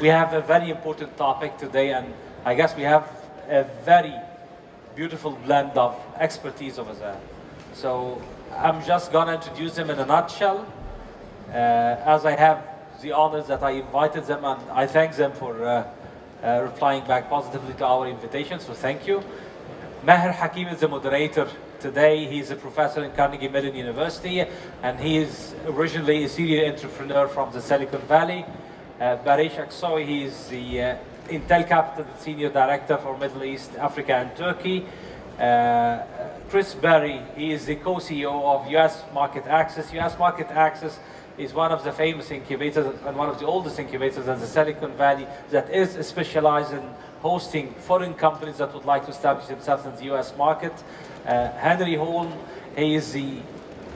we have a very important topic today, and I guess we have a very beautiful blend of expertise over there. So I'm just gonna introduce them in a nutshell, uh, as I have the honors that I invited them, and I thank them for uh, uh, replying back positively to our invitation, so thank you. Maher Hakim is the moderator today. He's a professor in Carnegie Mellon University, and he is originally a serial entrepreneur from the Silicon Valley. Uh, Barish Aksoy, he is the uh, Intel Capital Senior Director for Middle East, Africa, and Turkey. Uh, Chris Berry, he is the co-CEO of US Market Access. US Market Access is one of the famous incubators and one of the oldest incubators in the Silicon Valley that is specialized in hosting foreign companies that would like to establish themselves in the US market. Uh, Henry Holm, he is the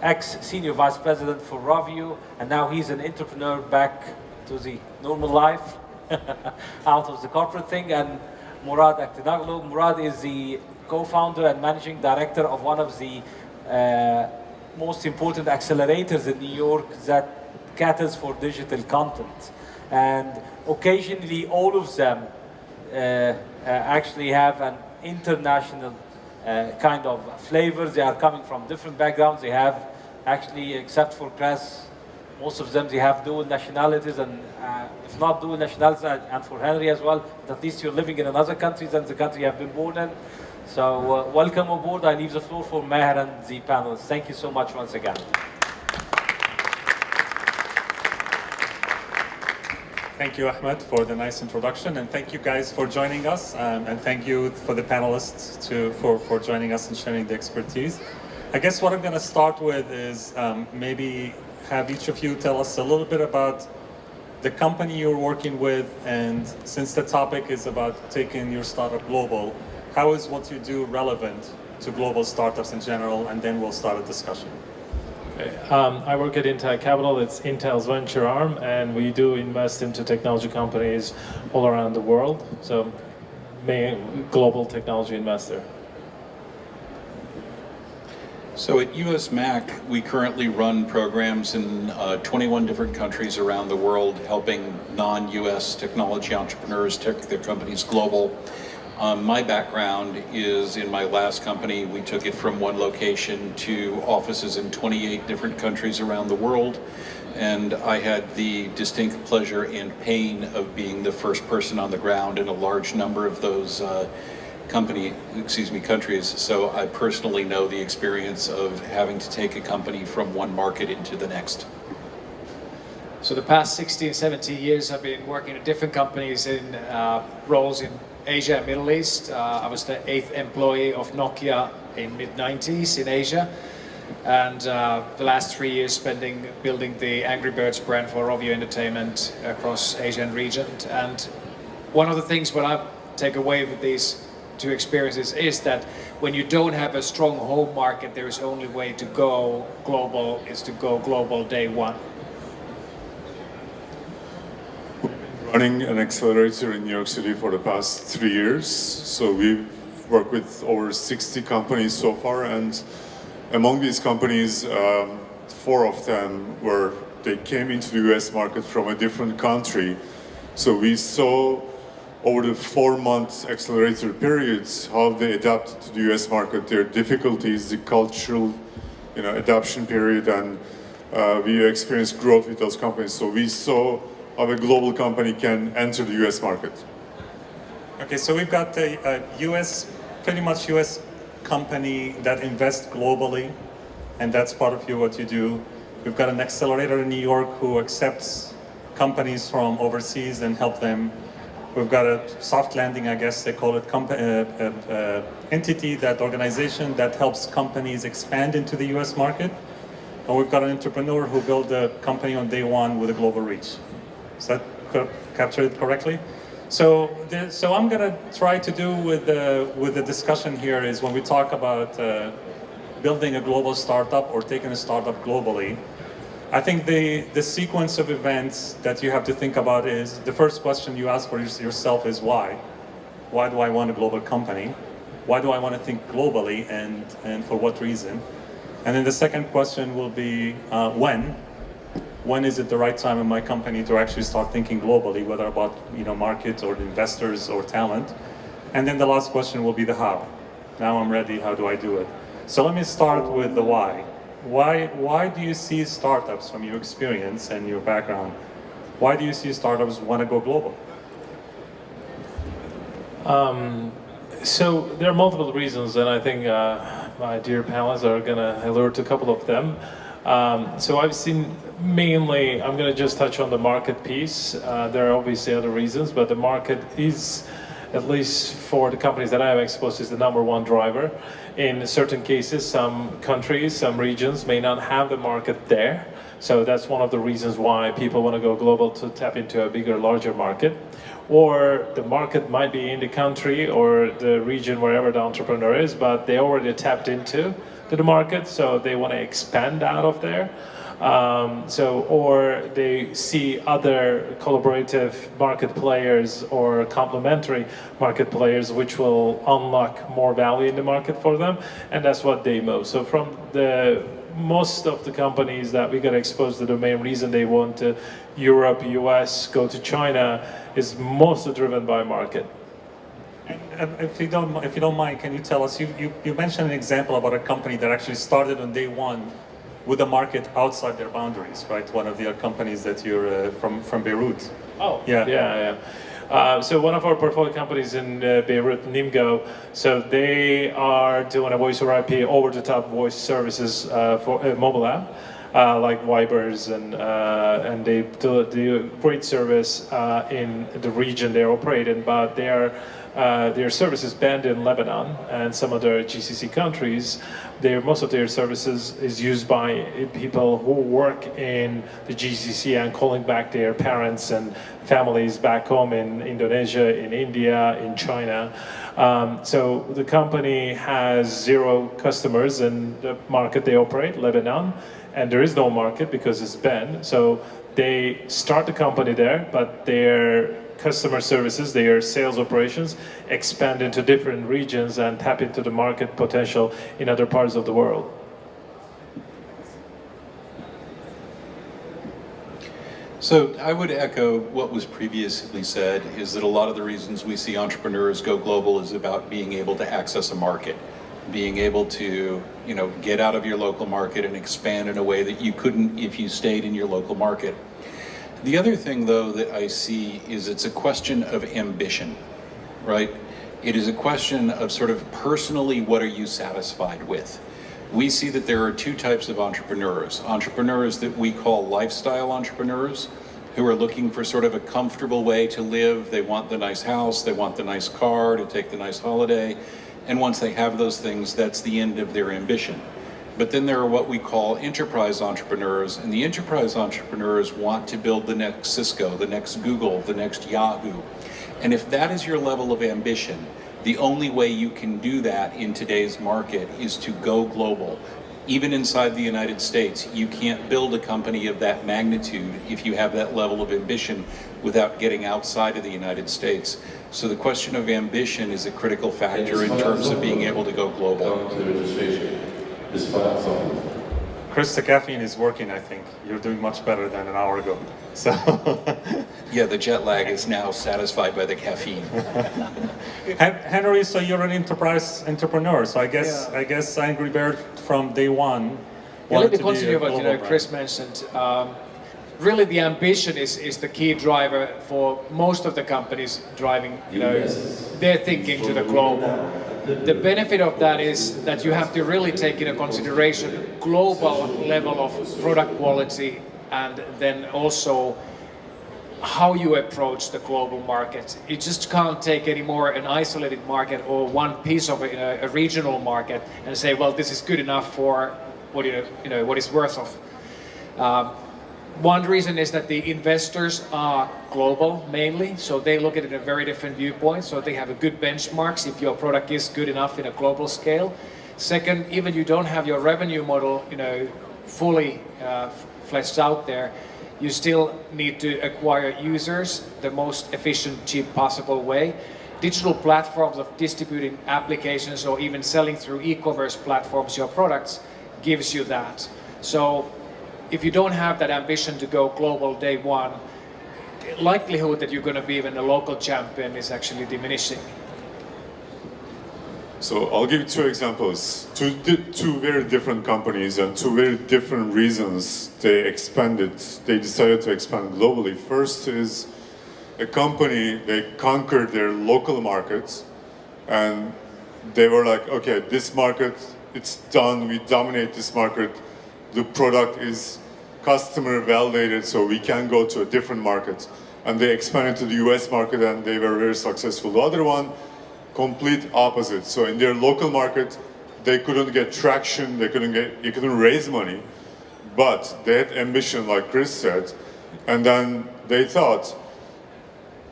ex-senior vice president for Rovio, and now he's an entrepreneur back to the normal life, out of the corporate thing. And Murat Aktihanoglu, Murat is the co-founder and managing director of one of the uh, most important accelerators in New York that caters for digital content. And occasionally all of them uh, uh, actually have an international uh, kind of flavor. They are coming from different backgrounds. They have actually, except for Chris, most of them, they have dual nationalities and uh, if not dual nationalities, and for Henry as well, at least you're living in another country than the country you have been born in. So uh, welcome aboard. I leave the floor for Maher and the panelists. Thank you so much once again. Thank you, Ahmed, for the nice introduction, and thank you guys for joining us, um, and thank you for the panelists to, for, for joining us and sharing the expertise. I guess what I'm going to start with is um, maybe have each of you tell us a little bit about the company you're working with, and since the topic is about taking your startup global, how is what you do relevant to global startups in general, and then we'll start a discussion. Um, I work at Intel Capital, it's Intel's venture arm, and we do invest into technology companies all around the world. So, main global technology investor. So at US Mac, we currently run programs in uh, 21 different countries around the world, helping non-US technology entrepreneurs take their companies global. Um, my background is in my last company, we took it from one location to offices in 28 different countries around the world. And I had the distinct pleasure and pain of being the first person on the ground in a large number of those uh, company, excuse me, countries. So I personally know the experience of having to take a company from one market into the next. So the past 16, 17 years I've been working at different companies in uh, roles in Asia and Middle East. Uh, I was the eighth employee of Nokia in mid-90s in Asia. And uh, the last three years spending building the Angry Birds brand for Rovio Entertainment across Asia and region. And one of the things what I take away with these two experiences is that when you don't have a strong home market, there is only way to go global is to go global day one. We've been running an accelerator in New York City for the past three years. So we've worked with over 60 companies so far, and among these companies, um, four of them were they came into the US market from a different country. So we saw over the four-month accelerator periods how they adapted to the US market, their difficulties, the cultural you know, adoption period, and uh, we experienced growth with those companies. So we saw how a global company can enter the US market? Okay, so we've got a, a US, pretty much US company that invests globally, and that's part of you, what you do. We've got an accelerator in New York who accepts companies from overseas and help them. We've got a soft landing, I guess they call it, uh, uh, uh, entity, that organization that helps companies expand into the US market. And we've got an entrepreneur who built a company on day one with a global reach. Is that capture it correctly? So, the, so I'm going to try to do with the, with the discussion here is when we talk about uh, building a global startup or taking a startup globally, I think the, the sequence of events that you have to think about is, the first question you ask for yourself is why? Why do I want a global company? Why do I want to think globally and, and for what reason? And then the second question will be uh, when? when is it the right time in my company to actually start thinking globally, whether about you know market or investors or talent. And then the last question will be the how. Now I'm ready, how do I do it? So let me start with the why. Why, why do you see startups from your experience and your background, why do you see startups want to go global? So there are multiple reasons, and I think uh, my dear panelists are going to alert a couple of them. Um, so I've seen mainly, I'm going to just touch on the market piece. Uh, there are obviously other reasons, but the market is, at least for the companies that I have exposed, is the number one driver. In certain cases, some countries, some regions may not have the market there. So that's one of the reasons why people want to go global to tap into a bigger, larger market or the market might be in the country or the region wherever the entrepreneur is, but they already tapped into the market, so they want to expand out of there. Um, so, or they see other collaborative market players or complementary market players, which will unlock more value in the market for them, and that's what they move. So, from the most of the companies that we got exposed to, the main reason they want to Europe, US, go to China is mostly driven by market. And if you don't, if you don't mind, can you tell us? You, you, you mentioned an example about a company that actually started on day one with a market outside their boundaries, right? One of the companies that you're uh, from from Beirut. Oh, Yeah. yeah, yeah. Uh, so one of our portfolio companies in uh, Beirut, Nimgo, so they are doing a voice over IP, over-the-top voice services uh, for a mobile app, uh, like Vibers, and uh, and they do, do great service uh, in the region they operate in, but they are uh, their services banned in Lebanon and some other GCC countries. Their, most of their services is used by people who work in the GCC and calling back their parents and families back home in Indonesia, in India, in China. Um, so the company has zero customers in the market they operate, Lebanon, and there is no market because it's banned. So they start the company there, but their customer services, their sales operations expand into different regions and tap into the market potential in other parts of the world. So I would echo what was previously said, is that a lot of the reasons we see entrepreneurs go global is about being able to access a market, being able to, you know, get out of your local market and expand in a way that you couldn't if you stayed in your local market. The other thing, though, that I see is it's a question of ambition, right? It is a question of sort of personally, what are you satisfied with? We see that there are two types of entrepreneurs. Entrepreneurs that we call lifestyle entrepreneurs, who are looking for sort of a comfortable way to live. They want the nice house, they want the nice car to take the nice holiday. And once they have those things, that's the end of their ambition. But then there are what we call enterprise entrepreneurs, and the enterprise entrepreneurs want to build the next Cisco, the next Google, the next Yahoo. And if that is your level of ambition, the only way you can do that in today's market is to go global. Even inside the United States, you can't build a company of that magnitude if you have that level of ambition without getting outside of the United States. So the question of ambition is a critical factor in terms of being able to go global. Come to registration. This file something. Chris, the caffeine is working. I think you're doing much better than an hour ago. So. Yeah, the jet lag is now satisfied by the caffeine. Hen- Henry, so you're an enterprise entrepreneur. So I guess I guess Angry Bird from day one. Yeah, wanted let me to be a continue what you know, brand. Chris mentioned. Um, really, the ambition is, is the key driver for most of the companies driving, you know, their thinking to the global. The benefit of that is that you have to really take into consideration global level of product quality and then also how you approach the global market. You just can't take anymore an isolated market or one piece of a, a regional market and say, well, this is good enough for what you, know what it's worth of. Um, one reason is that the investors are global mainly, so they look at it in a very different viewpoint. So they have a good benchmarks if your product is good enough in a global scale. Second, even you don't have your revenue model, you know, fully uh, fleshed out there, you still need to acquire users the most efficient, cheap possible way. Digital platforms of distributing applications or even selling through e-commerce platforms your products gives you that. So if you don't have that ambition to go global day one, the likelihood that you're going to be even a local champion is actually diminishing. So I'll give you two examples. Two, two very different companies and two very different reasons they expanded. They decided to expand globally. First is a company, they conquered their local markets and they were like, okay, this market, it's done. We dominate this market. The product is customer validated, so we can go to a different market. And they expanded to the US market and they were very successful. The other one, complete opposite. So in their local market, they couldn't get traction, they couldn't get, they couldn't raise money, but they had ambition, like Chris said, and then they thought,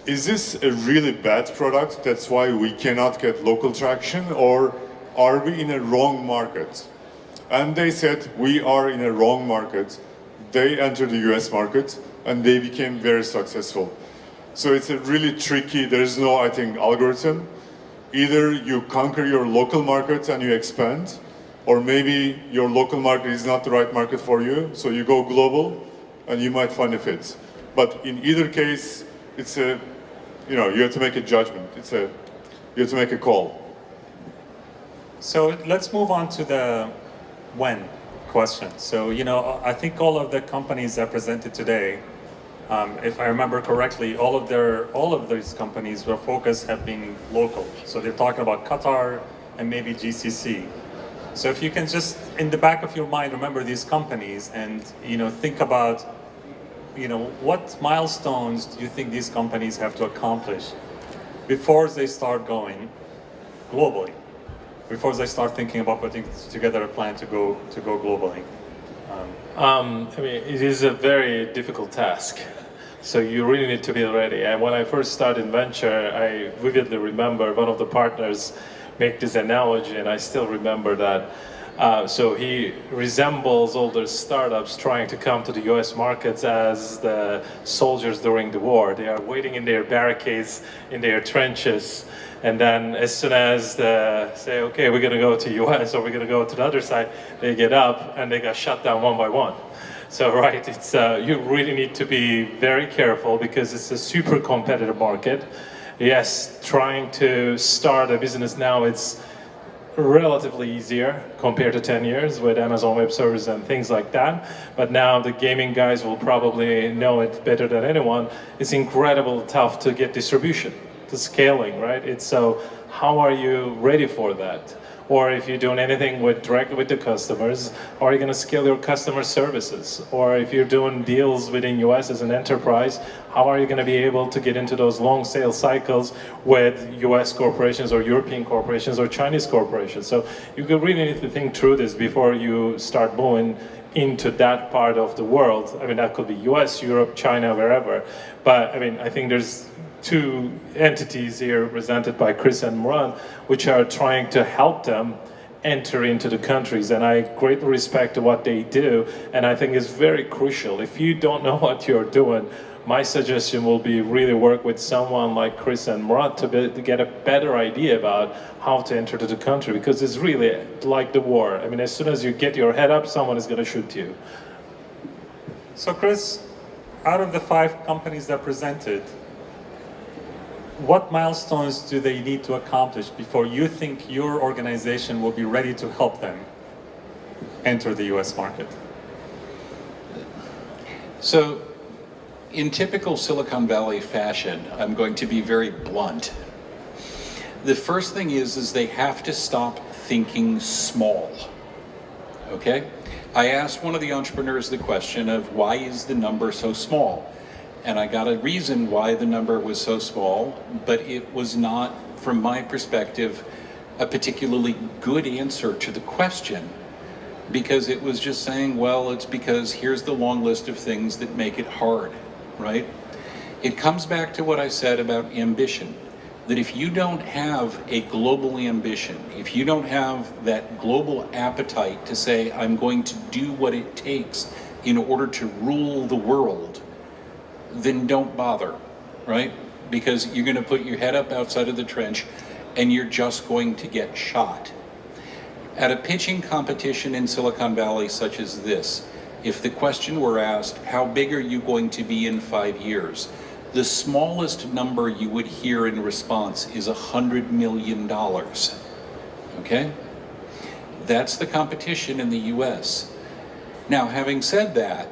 is this a really bad product? That's why we cannot get local traction, or are we in a wrong market? And they said, we are in a wrong market. They entered the US market and they became very successful. So it's a really tricky, there's no, I think, algorithm either you conquer your local market and you expand, or maybe your local market is not the right market for you, so you go global and you might find a fit. But in either case, it's a, you know, you have to make a judgment. It's a, you have to make a call. So let's move on to the when question. So, you know, I think all of the companies that presented today um, if I remember correctly, all of their all of these companies were focused have been local. So they're talking about Qatar and maybe GCC. So if you can just in the back of your mind remember these companies and you know think about you know what milestones do you think these companies have to accomplish before they start going globally, before they start thinking about putting together a plan to go to go globally. Um, I mean, it is a very difficult task. So you really need to be ready. And when I first started venture, I vividly remember one of the partners make this analogy, and I still remember that. Uh, so he resembles all the startups trying to come to the US markets as the soldiers during the war. They are waiting in their barricades, in their trenches, and then as soon as they say, okay, we're gonna go to US or we're gonna go to the other side, they get up and they got shut down one by one. So right, it's uh, you really need to be very careful because it's a super competitive market. Yes, trying to start a business now, it's relatively easier compared to 10 years with Amazon Web Services and things like that. But now the gaming guys will probably know it better than anyone. It's incredible tough to get distribution, the scaling, right? It's so, how are you ready for that? or if you're doing anything with directly with the customers, are you going to scale your customer services? Or if you're doing deals within US as an enterprise, how are you going to be able to get into those long sales cycles with US corporations or European corporations or Chinese corporations? So you really need to think through this before you start moving into that part of the world. I mean, that could be US, Europe, China, wherever. But I mean, I think there's two entities here represented by Chris and Murat, which are trying to help them enter into the countries and I greatly respect what they do and I think it's very crucial. If you don't know what you're doing, my suggestion will be really work with someone like Chris and Murat to, be, to get a better idea about how to enter to the country because it's really like the war. I mean, as soon as you get your head up, someone is going to shoot you. So Chris, out of the five companies that presented, what milestones do they need to accomplish before you think your organization will be ready to help them enter the US market? So, in typical Silicon Valley fashion, I'm going to be very blunt. The first thing is, is they have to stop thinking small. Okay? I asked one of the entrepreneurs the question of why is the number so small? And I got a reason why the number was so small, but it was not, from my perspective, a particularly good answer to the question because it was just saying, well, it's because here's the long list of things that make it hard, right? It comes back to what I said about ambition, that if you don't have a global ambition, if you don't have that global appetite to say, I'm going to do what it takes in order to rule the world, then don't bother, right? Because you're going to put your head up outside of the trench and you're just going to get shot. At a pitching competition in Silicon Valley such as this, If the question were asked, how big are you going to be in five years? The smallest number you would hear in response is $100 million. Okay? That's the competition in the US. Now, having said that,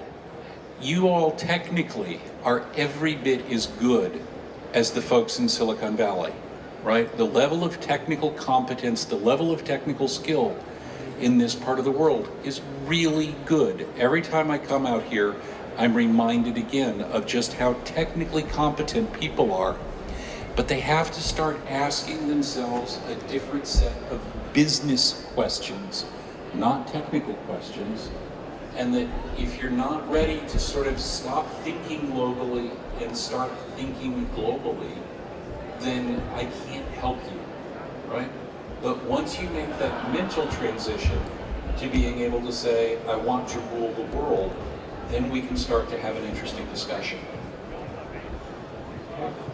you all technically are every bit as good as the folks in Silicon Valley, right? The level of technical competence, the level of technical skill in this part of the world is really good. Every time I come out here, I'm reminded again of just how technically competent people are. But they have to start asking themselves a different set of business questions, not technical questions. And that if you're not ready to sort of stop thinking locally and start thinking globally, then I can't help you, right? But once you make that mental transition to being able to say, I want to rule the world, then we can start to have an interesting discussion.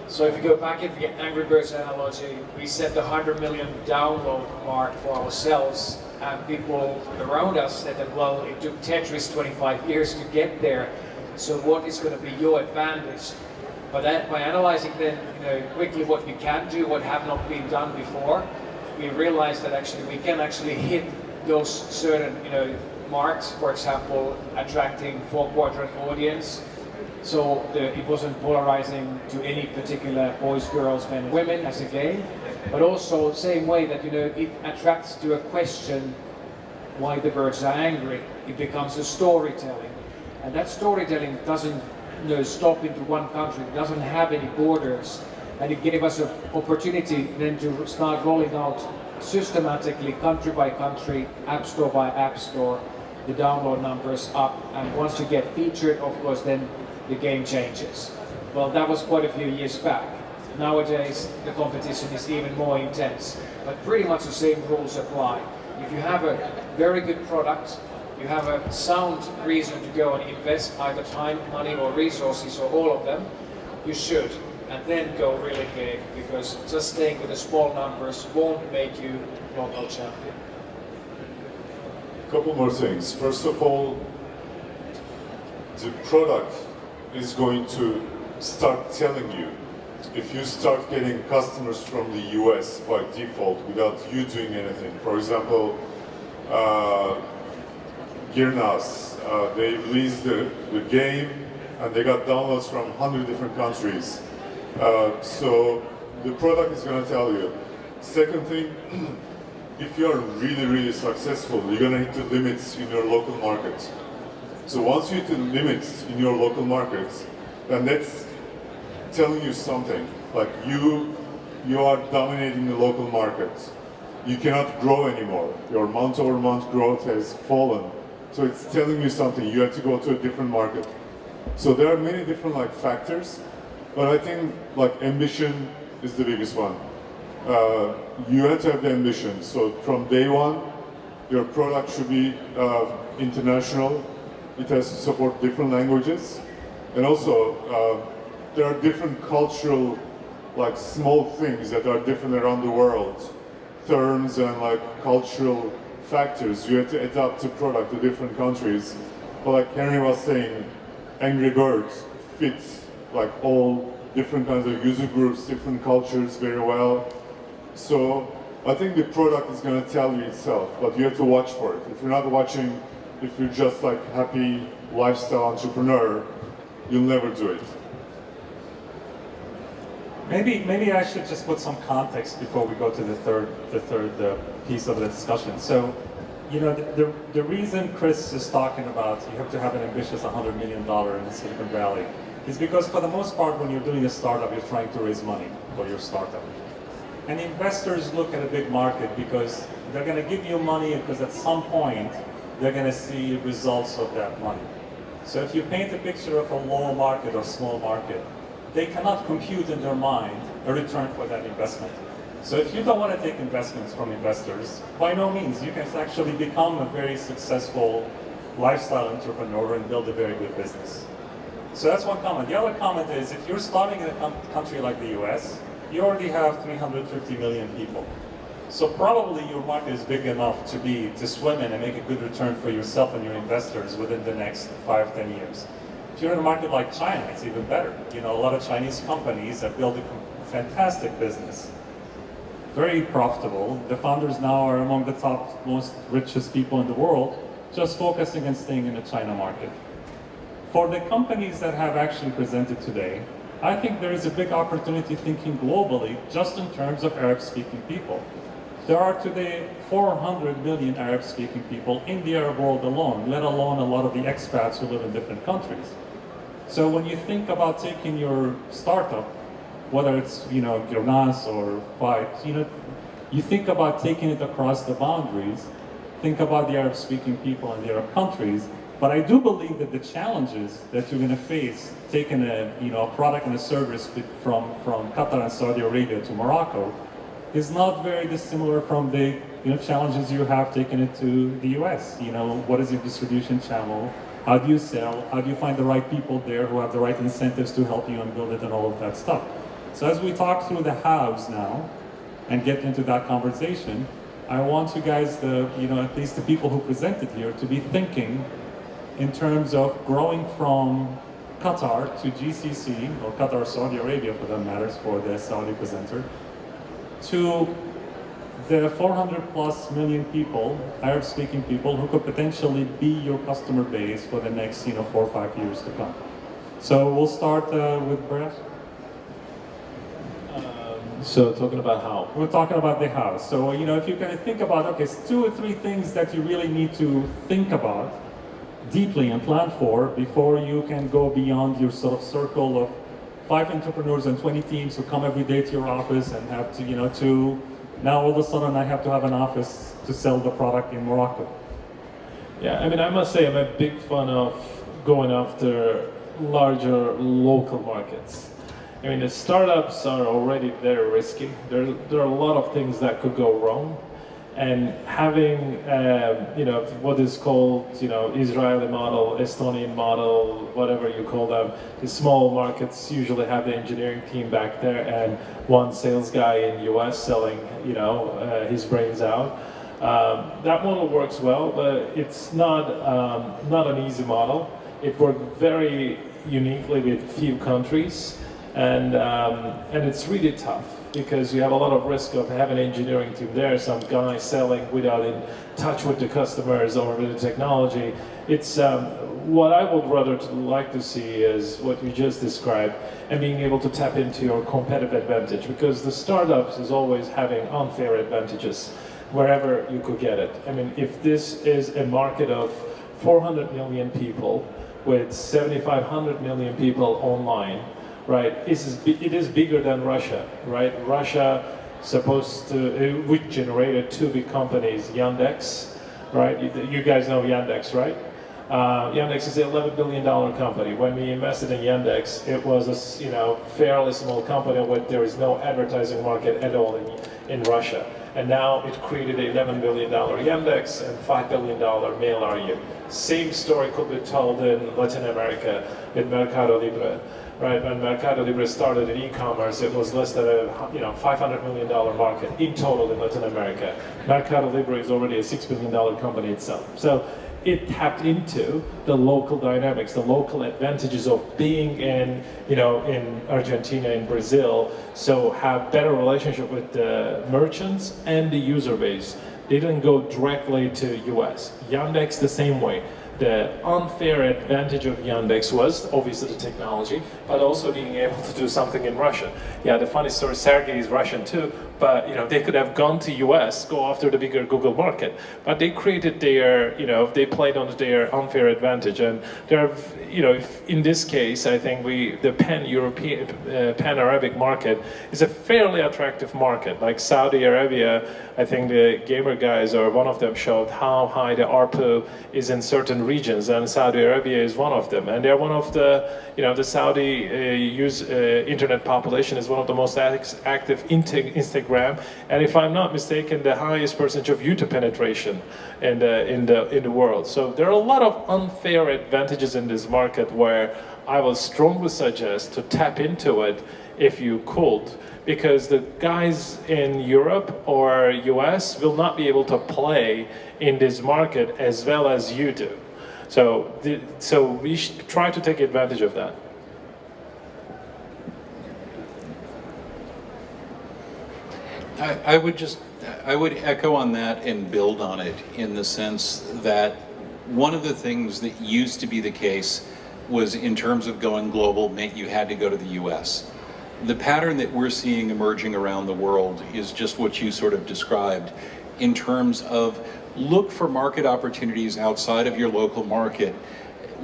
So if you go back into the Angry Birds analogy, we set the 100 million download mark for ourselves and people around us said that, well, it took Tetris 25 years to get there, so what is going to be your advantage? But that, by analyzing then, you know, quickly what we can do, what have not been done before, we realized that actually we can actually hit those certain, you know, marks, for example, attracting four quadrant audience. So the, it wasn't polarizing to any particular boys, girls, men, women as a game, but also same way that you know it attracts to a question why the birds are angry. It becomes a storytelling, and that storytelling doesn't you know, stop into one country. It doesn't have any borders, and it gave us an opportunity then to start rolling out systematically, country by country, app store by app store, the download numbers up, and once you get featured, of course, then the game changes. Well, that was quite a few years back. Nowadays, the competition is even more intense, but pretty much the same rules apply. If you have a very good product, you have a sound reason to go and invest either time, money or resources or all of them, you should. And then go really big, because just staying with the small numbers won't make you local champion. A couple more things. First of all, the product is going to start telling you if you start getting customers from the US by default without you doing anything, for example, uh, Girnas, uh, they released the, the game and they got downloads from 100 different countries. Uh, so the product is going to tell you. Second thing, if you are really, really successful, you're going to hit the limits in your local market. So once you hit the limits in your local markets, then that's telling you something. Like you, you are dominating the local market. You cannot grow anymore. Your month over month growth has fallen. So it's telling you something. You have to go to a different market. So there are many different like factors, but I think like ambition is the biggest one. Uh, you have to have the ambition. So from day one, your product should be uh, international. It has to support different languages. And also, uh, there are different cultural, like small things that are different around the world. Terms and like cultural factors. You have to adapt the product to different countries. But like Henry was saying, Angry Birds fits like all different kinds of user groups, different cultures very well. So I think the product is going to tell you itself, but you have to watch for it. If you're not watching, if you're just like happy lifestyle entrepreneur, you'll never do it. Maybe, maybe I should just put some context before we go to the third, the third uh, piece of the discussion. So, you know, the, the, the, reason Chris is talking about you have to have an ambitious $100 million in Silicon Valley is because for the most part, when you're doing a startup, you're trying to raise money for your startup. And investors look at a big market because they're going to give you money because at some point, they're going to see results of that money. So if you paint a picture of a low market or small market, they cannot compute in their mind a return for that investment. So if you don't want to take investments from investors, by no means, you can actually become a very successful lifestyle entrepreneur and build a very good business. So that's one comment. The other comment is if you're starting in a country like the US, you already have 350 million people. So probably your market is big enough to be to swim in and make a good return for yourself and your investors within the next five, ten years. If you're in a market like China, it's even better. You know, a lot of Chinese companies have built a fantastic business, very profitable. The founders now are among the top, most richest people in the world, just focusing and staying in the China market. For the companies that have actually presented today, I think there is a big opportunity thinking globally, just in terms of Arab-speaking people. There are today 400 million Arab-speaking people in the Arab world alone, let alone a lot of the expats who live in different countries. So when you think about taking your startup, whether it's you know Girnas or Fight, you know, you think about taking it across the boundaries, think about the Arab-speaking people in the Arab countries, but I do believe that the challenges that you're going to face taking a you know a product and a service from from Qatar and Saudi Arabia to Morocco is not very dissimilar from the you know, challenges you have taking it to the US. You know, what is your distribution channel? How do you sell? How do you find the right people there who have the right incentives to help you and build it and all of that stuff? So as we talk through the hows now and get into that conversation, I want you guys, the, you know, at least the people who presented here, to be thinking in terms of growing from Qatar to GCC, or Qatar, Saudi Arabia for that matters, for the Saudi presenter, to the 400 plus million people, Arab speaking people, who could potentially be your customer base for the next you know, four or five years to come. So we'll start uh, with Brett. Um, so talking about how? We're talking about the how. So, you know, if you kind of think about, okay, it's two or three things that you really need to think about deeply and plan for before you can go beyond your sort of circle of five entrepreneurs and 20 teams who come every day to your office and have to, you know, to now all of a sudden I have to have an office to sell the product in Morocco. Yeah, I mean, I must say I'm a big fan of going after larger local markets. I mean, the startups are already very risky. There, there are a lot of things that could go wrong and having um, you know what is called you know Israeli model, Estonian model, whatever you call them, the small markets usually have the engineering team back there and one sales guy in US selling you know uh, his brains out. Um, that model works well, but it's not um, not an easy model. It worked very uniquely with few countries, and um, and it's really tough because you have a lot of risk of having an engineering team there, some guy selling without in touch with the customers or with the technology. It's um, what I would rather like to see is what you just described and being able to tap into your competitive advantage because the startups is always having unfair advantages wherever you could get it. I mean, if this is a market of 400 million people with 7,500 million people online, right? It is, it is bigger than Russia, right? Russia supposed to, which generated two big companies, Yandex, right? You guys know Yandex, right? Uh, Yandex is an 11 billion dollar company. When we invested in Yandex, it was a you know fairly small company where there is no advertising market at all in, in Russia. And now it created an 11 billion dollar Yandex and 5 billion dollar Mail.ru. Same story could be told in Latin America with Mercado Libre right? When Mercado Libre started in e-commerce, it was less than a you know 500 million dollar market in total in Latin America. Mercado Libre is already a six billion dollar company itself. So it tapped into the local dynamics, the local advantages of being in, you know, in Argentina, in Brazil, so have better relationship with the merchants and the user base. They didn't go directly to US. Yandex the same way the unfair advantage of Yandex was obviously the technology, but also being able to do something in Russia. Yeah, the funny story, Sergey is Russian too, but you know they could have gone to US, go after the bigger Google market, but they created their, you know, they played on their unfair advantage, and there, you know, in this case, I think we the pan-European, uh, pan-Arabic market is a fairly attractive market. Like Saudi Arabia, I think the gamer guys or one of them showed how high the ARPU is in certain regions, and Saudi Arabia is one of them, and they're one of the, you know, the Saudi uh, use uh, internet population is one of the most active Instagram Instagram, and if I'm not mistaken, the highest percentage of YouTube penetration in the, in the, in the world. So there are a lot of unfair advantages in this market where I would strongly suggest to tap into it if you could, because the guys in Europe or US will not be able to play in this market as well as you do. So, so we should try to take advantage of that. I, would just, I would echo on that and build on it in the sense that one of the things that used to be the case was in terms of going global meant you had to go to the US. The pattern that we're seeing emerging around the world is just what you sort of described in terms of look for market opportunities outside of your local market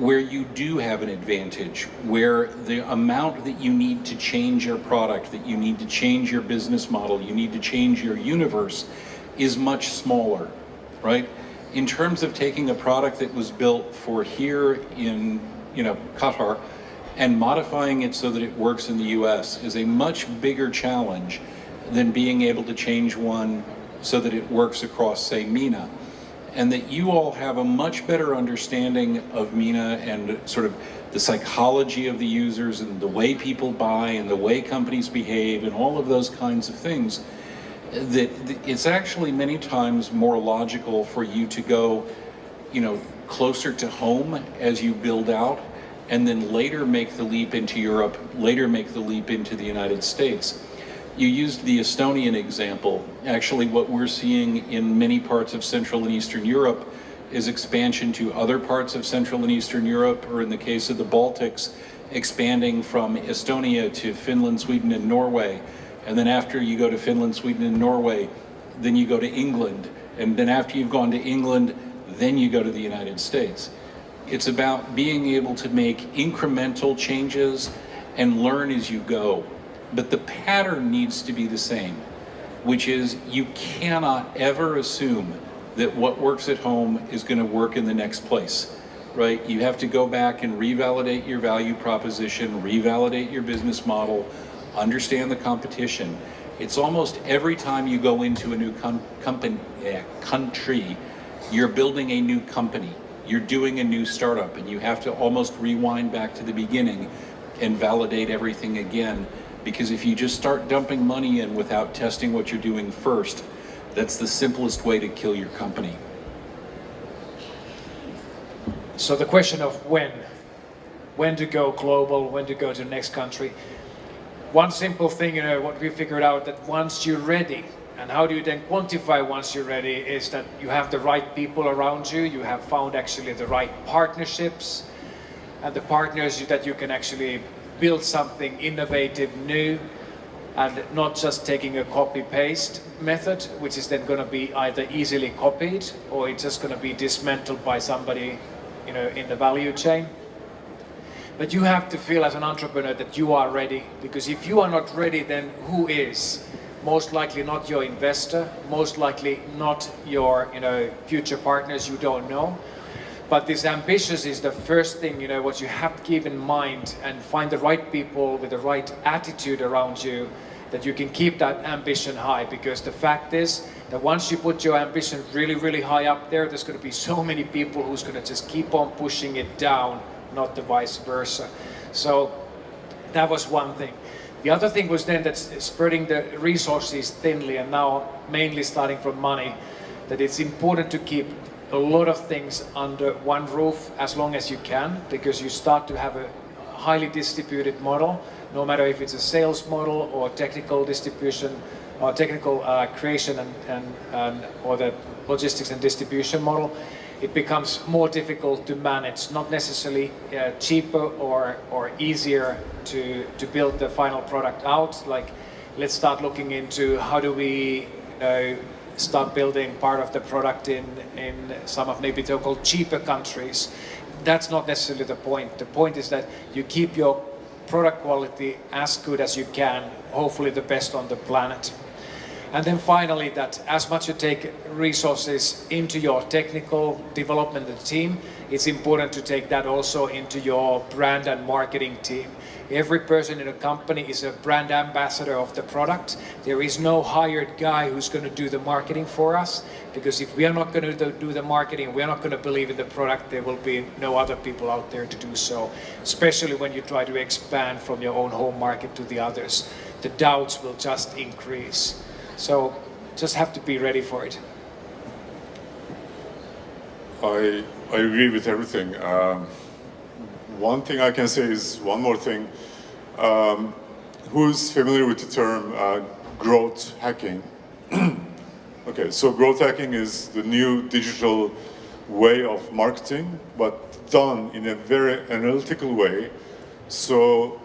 where you do have an advantage, where the amount that you need to change your product, that you need to change your business model, you need to change your universe is much smaller, right? In terms of taking a product that was built for here in, you know, Qatar and modifying it so that it works in the US is a much bigger challenge than being able to change one so that it works across, say, MENA and that you all have a much better understanding of MENA and sort of the psychology of the users and the way people buy and the way companies behave and all of those kinds of things that it's actually many times more logical for you to go you know closer to home as you build out and then later make the leap into Europe later make the leap into the United States you used the Estonian example. Actually, what we're seeing in many parts of Central and Eastern Europe is expansion to other parts of Central and Eastern Europe, or in the case of the Baltics, expanding from Estonia to Finland, Sweden, and Norway. And then after you go to Finland, Sweden, and Norway, then you go to England. And then after you've gone to England, then you go to the United States. It's about being able to make incremental changes and learn as you go but the pattern needs to be the same, which is you cannot ever assume that what works at home is going to work in the next place, right? You have to go back and revalidate your value proposition, revalidate your business model, understand the competition. It's almost every time you go into a new company, uh, country, you're building a new company. You're doing a new startup and you have to almost rewind back to the beginning and validate everything again because if you just start dumping money in without testing what you're doing first, that's the simplest way to kill your company. So the question of when, when to go global, when to go to the next country. One simple thing, you know, what we figured out that once you're ready, and how do you then quantify once you're ready, is that you have the right people around you, you have found actually the right partnerships, and the partners that you can actually build something innovative, new, and not just taking a copy-paste method, which is then going to be either easily copied or it's just going to be dismantled by somebody, you know, in the value chain. But you have to feel as an entrepreneur that you are ready, because if you are not ready, then who is? Most likely not your investor, most likely not your, you know, future partners you don't know, but this ambitious is the first thing, you know, what you have to keep in mind and find the right people with the right attitude around you that you can keep that ambition high because the fact is that once you put your ambition really, really high up there, there's going to be so many people who's going to just keep on pushing it down, not the vice versa. So that was one thing. The other thing was then that spreading the resources thinly and now mainly starting from money, that it's important to keep a lot of things under one roof as long as you can because you start to have a highly distributed model. No matter if it's a sales model or technical distribution or technical uh, creation and, and, and, or the logistics and distribution model it becomes more difficult to manage. Not necessarily uh, cheaper or or easier to to build the final product out. Like let's start looking into how do we you know, start building part of the product in, in some of maybe so-called cheaper countries. That's not necessarily the point. The point is that you keep your product quality as good as you can, hopefully the best on the planet. And then finally, that as much you take resources into your technical development team, it's important to take that also into your brand and marketing team. Every person in a company is a brand ambassador of the product. There is no hired guy who's going to do the marketing for us because if we are not going to do the marketing, we are not going to believe in the product, there will be no other people out there to do so, especially when you try to expand from your own home market to the others. The doubts will just increase. So just have to be ready for it. I, I agree with everything. Um, one thing I can say is one more thing. Um, who's familiar with the term uh, growth hacking? okay, so growth hacking is the new digital way of marketing, but done in a very analytical way. So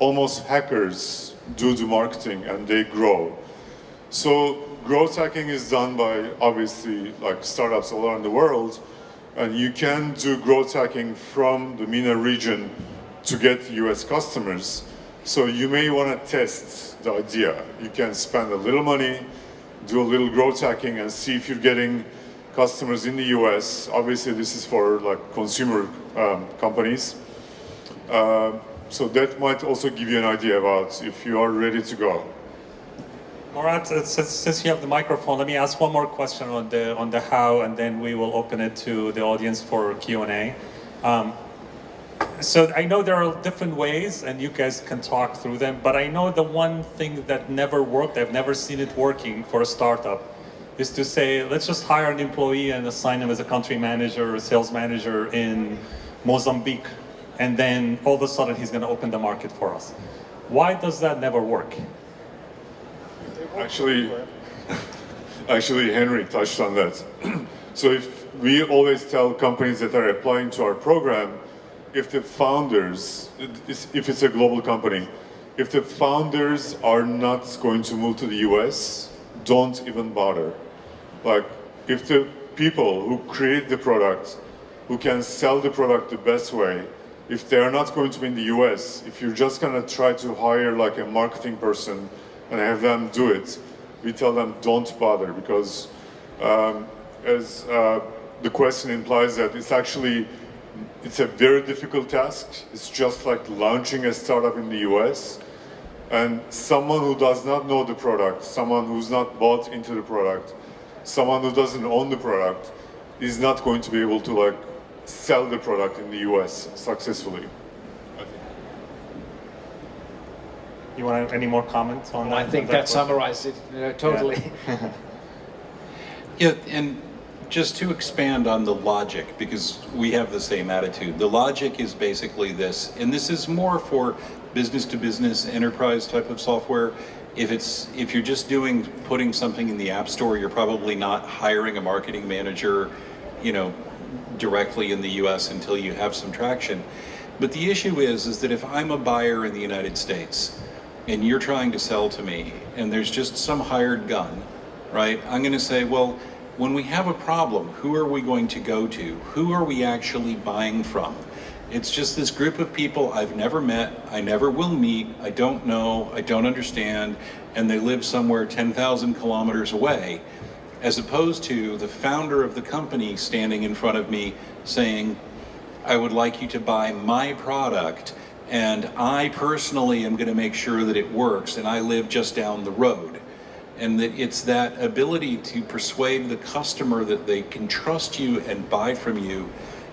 almost hackers do the marketing and they grow. So growth hacking is done by obviously like startups all around the world, and you can do growth hacking from the MENA region to get US customers. So you may want to test the idea. You can spend a little money, do a little growth hacking and see if you're getting customers in the US. Obviously this is for like consumer um, companies. Uh, so that might also give you an idea about if you are ready to go. Murat, uh, since, you have the microphone, let me ask one more question on the on the how, and then we will open it to the audience for Q and A. Um, so I know there are different ways, and you guys can talk through them. But I know the one thing that never worked, I've never seen it working for a startup, is to say, let's just hire an employee and assign him as a country manager or sales manager in Mozambique, and then all of a sudden he's going to open the market for us. Why does that never work? Actually, actually, Henry touched on that. so if we always tell companies that are applying to our program, if the founders, if it's a global company, if the founders are not going to move to the US, don't even bother. Like, if the people who create the product, who can sell the product the best way, if they're not going to be in the US, if you're just gonna try to hire like a marketing person and have them do it, we tell them don't bother because um, as uh, the question implies that it's actually it's a very difficult task. It's just like launching a startup in the US. And someone who does not know the product, someone who's not bought into the product, someone who doesn't own the product is not going to be able to like sell the product in the US successfully. You want any more comments on that? I think on that question? summarized it uh, totally. Yeah, and just to expand on the logic, because we have the same attitude. The logic is basically this, and this is more for business to business enterprise type of software. If it's if you're just doing putting something in the app store, you're probably not hiring a marketing manager, you know, directly in the US until you have some traction. But the issue is is that if I'm a buyer in the United States and you're trying to sell to me and there's just some hired gun, right? I'm going to say, well, when we have a problem, who are we going to go to? Who are we actually buying from? It's just this group of people I've never met, I never will meet, I don't know, I don't understand, and they live somewhere 10,000 kilometers away, as opposed to the founder of the company standing in front of me saying, I would like you to buy my product, and I personally am going to make sure that it works, and I live just down the road. And that it's that ability to persuade the customer that they can trust you and buy from you.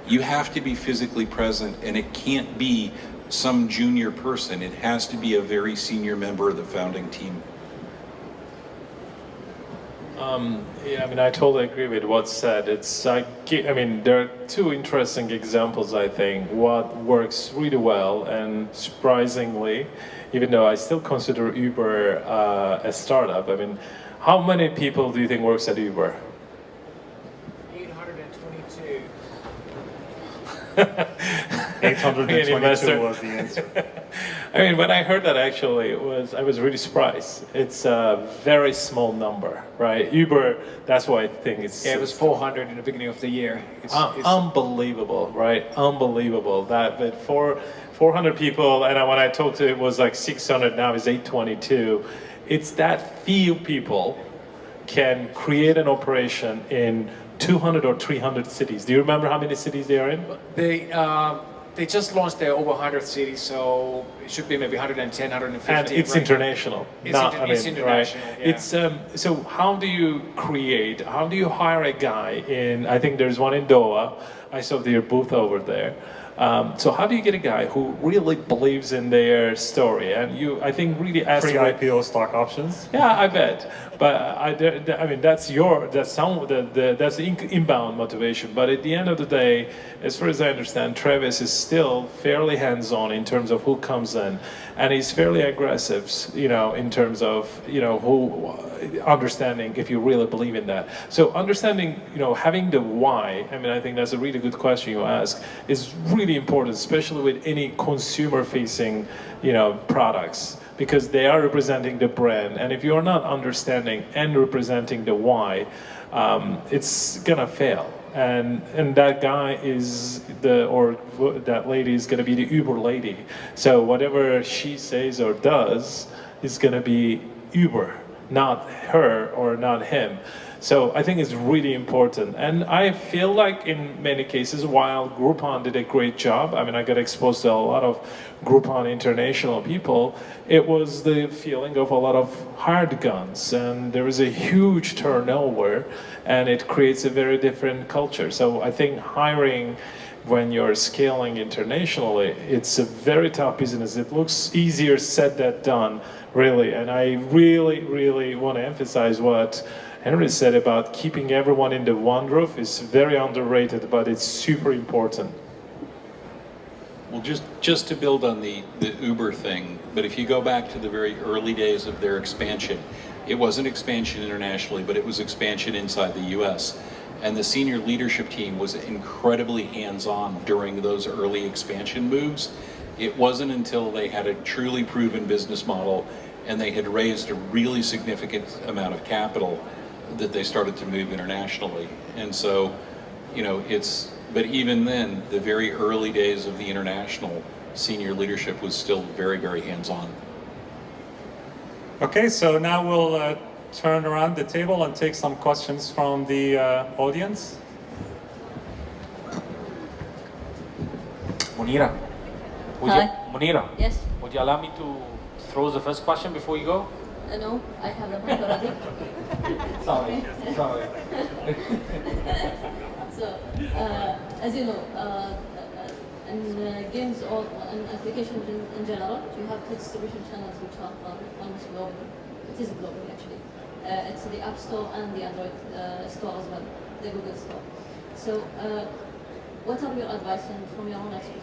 You have to be physically present and it can't be some junior person. It has to be a very senior member of the founding team Um, yeah, I mean, I totally agree with what's said. It's, I, I mean, there are two interesting examples, I think. What works really well, and surprisingly, even though I still consider Uber uh, a startup, I mean, how many people do you think works at Uber? 822. 822 was the answer. I mean, when I heard that, actually, it was I was really surprised. It's a very small number, right? Uber, that's why I think it's Yeah, it was 400 in the beginning of the year. It's, it's- unbelievable, right? Unbelievable. That but for 400 people, and when I talked to it was like 600. Now it's 822. It's that few people can create an operation in 200 or 300 cities. Do you remember how many cities they are in? They, uh, they just launched their over 100 cities, so it should be maybe 110, 150. and it's right? international. It's not, inter- I it's international, Right? yeah. It's um, so. How do you create? How do you hire a guy in? I think there's one in Doha. I saw their booth over there. Um, so how do you get a guy who really believes in their story? And you, I think, really ask Free right- IPO stock options. yeah, I bet. But I, I mean, that's your, that's some, the, the, that's the inbound motivation. But at the end of the day, as far as I understand, Travis is still fairly hands-on in terms of who comes in, and he's fairly aggressive, you know, in terms of, you know, who, understanding if you really believe in that. So understanding, you know, having the why. I mean, I think that's a really good question you ask. Is really important, especially with any consumer-facing, you know, products because they are representing the brand. And if you're not understanding and representing the why, um, it's gonna fail. And and that guy is the or that lady is gonna be the Uber lady. So whatever she says or does is gonna be Uber, not her or not him. So I think it's really important. And I feel like in many cases, while Groupon did a great job, I mean, I got exposed to a lot of Groupon international people, it was the feeling of a lot of hard guns. And there is a huge turnover and it creates a very different culture. So I think hiring when you're scaling internationally, it's a very tough business. It looks easier said than done, really. And I really, really want to emphasize what Henry said about keeping everyone in the one roof is very underrated, but it's super important. Well, just, just to build on the, the Uber thing, but if you go back to the very early days of their expansion, it wasn't expansion internationally, but it was expansion inside the US. And the senior leadership team was incredibly hands-on during those early expansion moves. It wasn't until they had a truly proven business model and they had raised a really significant amount of capital that they started to move internationally. And so, you know, it's, but even then, the very early days of the international senior leadership was still very, very hands-on. Okay, so now we'll uh, turn around the table and take some questions from the uh, audience. Munira. Would Hi. You, Munira, Yes. would you allow me to throw the first question before you go? Uh, no, I have the mic already. Sorry, sorry. so, uh, as you know, uh, uh, in uh, games or in applications in, in general, you have two distribution channels which are uh, one is global. It is global actually. Uh, it's the App Store and the Android uh, Store as well, the Google Store. So, uh, what are your advice and from your own expertise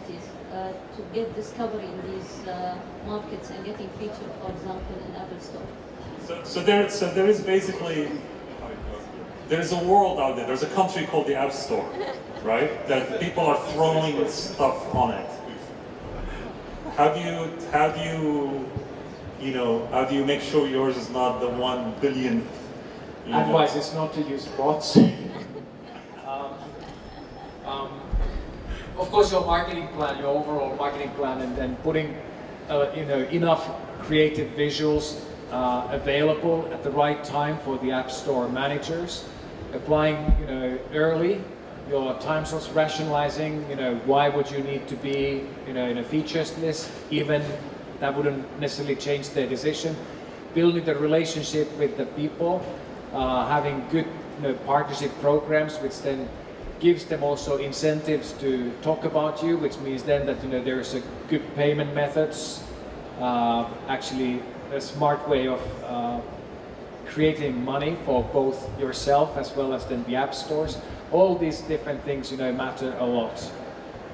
uh, to get discovery in these uh, markets and getting featured, for example, in Apple Store? So, so there, so there is basically, there's a world out there. There's a country called the App Store, right? That people are throwing stuff on it. How do you, how do you, you know, how do you make sure yours is not the one billionth? you know? Advice is not to use bots. um, um, of course, your marketing plan, your overall marketing plan, and then putting uh, you know enough creative visuals uh, available at the right time for the App Store managers, applying you know early your time slots, rationalizing you know why would you need to be you know in a features list, even that wouldn't necessarily change their decision, building the relationship with the people, uh, having good you know, partnership programs, which then gives them also incentives to talk about you, which means then that you know there's a good payment methods, uh, actually a smart way of uh, creating money for both yourself as well as then the app stores. All these different things, you know, matter a lot.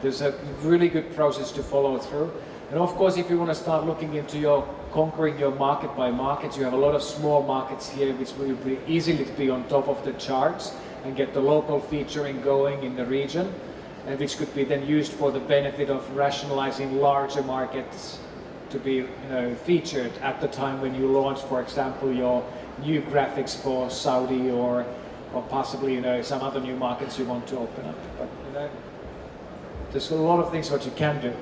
There's a really good process to follow through. And of course, if you want to start looking into your conquering your market by market, you have a lot of small markets here which will be easily to be on top of the charts and get the local featuring going in the region, and which could be then used for the benefit of rationalizing larger markets to be you know, featured at the time when you launch, for example, your new graphics for Saudi or, or possibly you know, some other new markets you want to open up. But you know, there's a lot of things what you can do.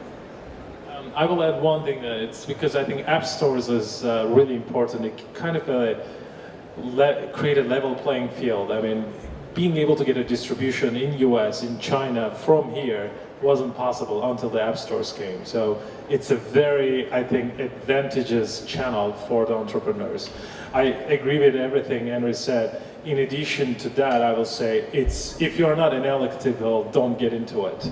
Um, I will add one thing that it's because I think app stores is uh, really important. It kind of uh, create a level playing field. I mean, being able to get a distribution in US, in China, from here wasn't possible until the app stores came. So it's a very, I think, advantageous channel for the entrepreneurs. I agree with everything Henry said. In addition to that, I will say it's if you're not analytical, don't get into it.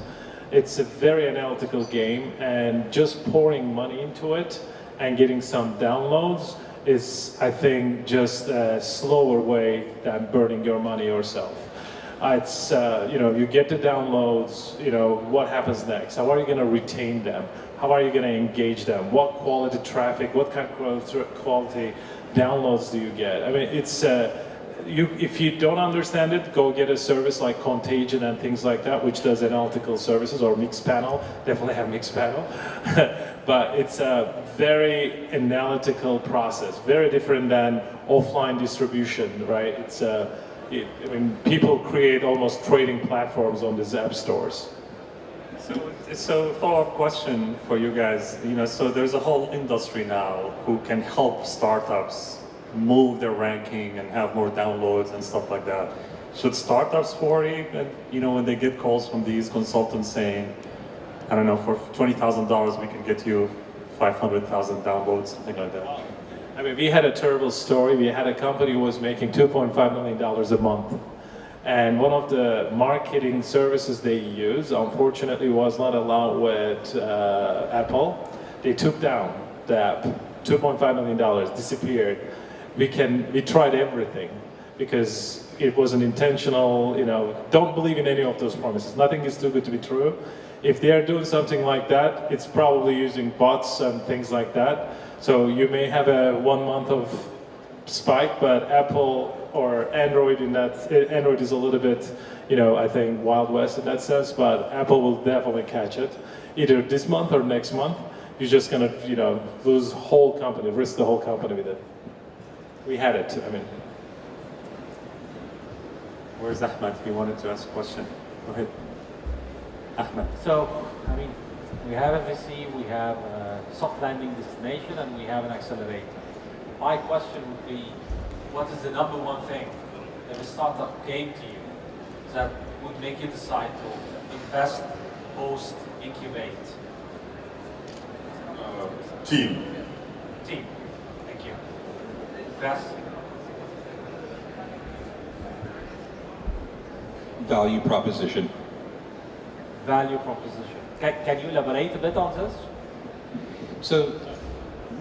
It's a very analytical game, and just pouring money into it and getting some downloads is, I think, just a slower way than burning your money yourself. Uh, It's, uh, you know, you get the downloads, you know, what happens next? How are you gonna retain them? How are you gonna engage them? What quality traffic, what kind of quality- downloads do you get? I mean, it's, uh, you, if you don't understand it, go get a service like Kontagent and things like that, which does analytical services, or Mixpanel, definitely have Mixpanel. but it's a very analytical process, very different than offline distribution, right? It's a, it, I mean, people create almost trading platforms on these app stores. So, so follow-up question for you guys. You know, so there's a whole industry now who can help startups move their ranking and have more downloads and stuff like that. Should startups worry, that, you know, when they get calls from these consultants saying, I don't know, for twenty thousand dollars we can get you five hundred thousand downloads, something like that. I mean, we had a terrible story. We had a company who was making $2.5 million a month. And one of the marketing services they use, unfortunately, was not allowed with uh, Apple. They took down the app, $2.5 million, disappeared. We can, we tried everything because it was an intentional, you know, don't believe in any of those promises. Nothing is too good to be true. If they are doing something like that, it's probably using bots and things like that. So you may have a one month of spike, but Apple or Android in that, eh, Android is a little bit, you know, I think Wild West in that sense, but Apple will definitely catch it. Either this month or next month, you're just gonna, you know, lose whole company, risk the whole company with it. We had it, I mean. Where's Ahmed? He wanted to ask a question. Go ahead. Ahmed. So, I mean, we have a VC, we have a soft landing destination, and we have an accelerator. My question would be, what is the number one thing that a startup came to you that would make you decide to invest, host, incubate? Uh, team. Team. Thank you. Chris? Value proposition. Value proposition. Can, can you elaborate a bit on this? So,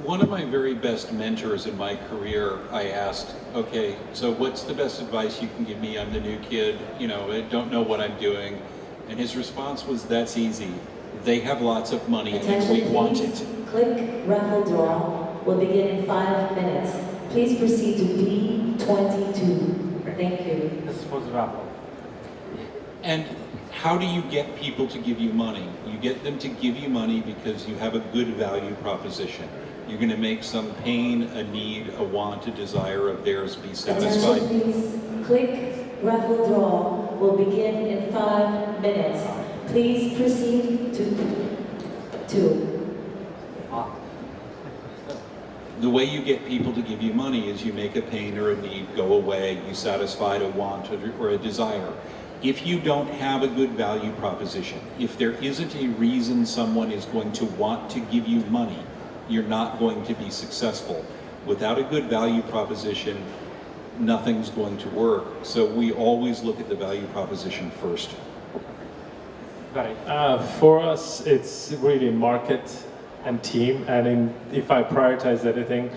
one of my very best mentors in my career, I asked, okay, so what's the best advice you can give me? I'm the new kid, you know, I don't know what I'm doing. And his response was, that's easy. They have lots of money and Attention we want please. it. Click raffle draw will begin in five minutes. Please proceed to B22. Thank you. This is for the raffle. How do you get people to give you money? You get them to give you money because you have a good value proposition. You're going to make some pain, a need, a want, a desire of theirs be Attention satisfied. please. Click raffle draw will begin in five minutes. Please proceed to two. The way you get people to give you money is you make a pain or a need go away, you satisfy a want or a desire. If you don't have a good value proposition, if there isn't a reason someone is going to want to give you money, you're not going to be successful. Without a good value proposition, nothing's going to work. So we always look at the value proposition first. Uh, for us, it's really market and team. And in, if I prioritize anything,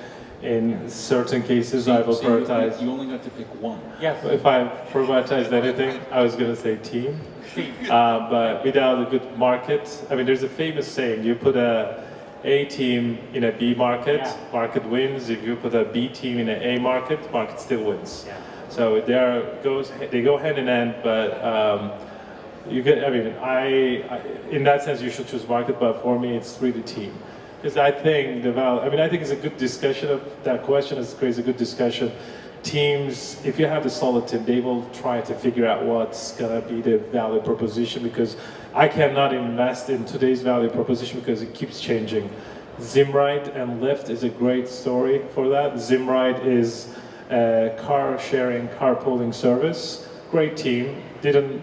in certain cases, I will So you- prioritize. You only got to pick one. Yes. If I prioritized anything, I was going to say team. Team. Uh, but without a good market, I mean, there's a famous saying: you put a A team in a B market, Yeah. market wins. If you put a B team in an A market, market still wins. Yeah. So they are goes they go hand in hand, but um, you get. I mean, I, I in that sense you should choose market, but for me it's really team. Because I think the val. I mean, I think it's a good discussion of that question. It's creates a good discussion. Teams, if you have a solid team, they will try to figure out what's gonna be the value proposition. Because I cannot invest in today's value proposition because it keeps changing. Zimride and Lyft is a great story for that. Zimride is a car sharing, carpooling service. great team, didn't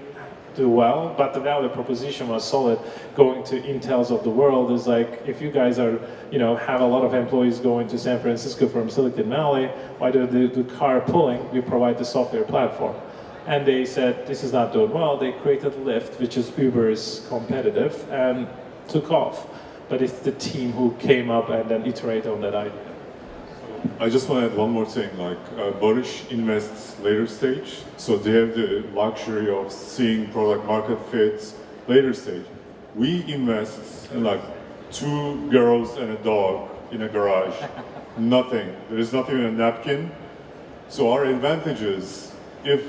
do well, but the value proposition was solid. Going to Intels of the world is like, if you guys are, you know, have a lot of employees going to San Francisco from Silicon Valley, why do they do car carpooling? We provide the software platform. And they said, this is not doing well. They created Lyft, which is Uber's competitive, and took off. But it's the team who came up and then iterate on that idea. I just want to add one more thing. Like uh, Borish invests later stage, so they have the luxury of seeing product market fits later stage. We invest in like two girls and a dog in a garage. nothing. There is nothing in a napkin. So our advantage is if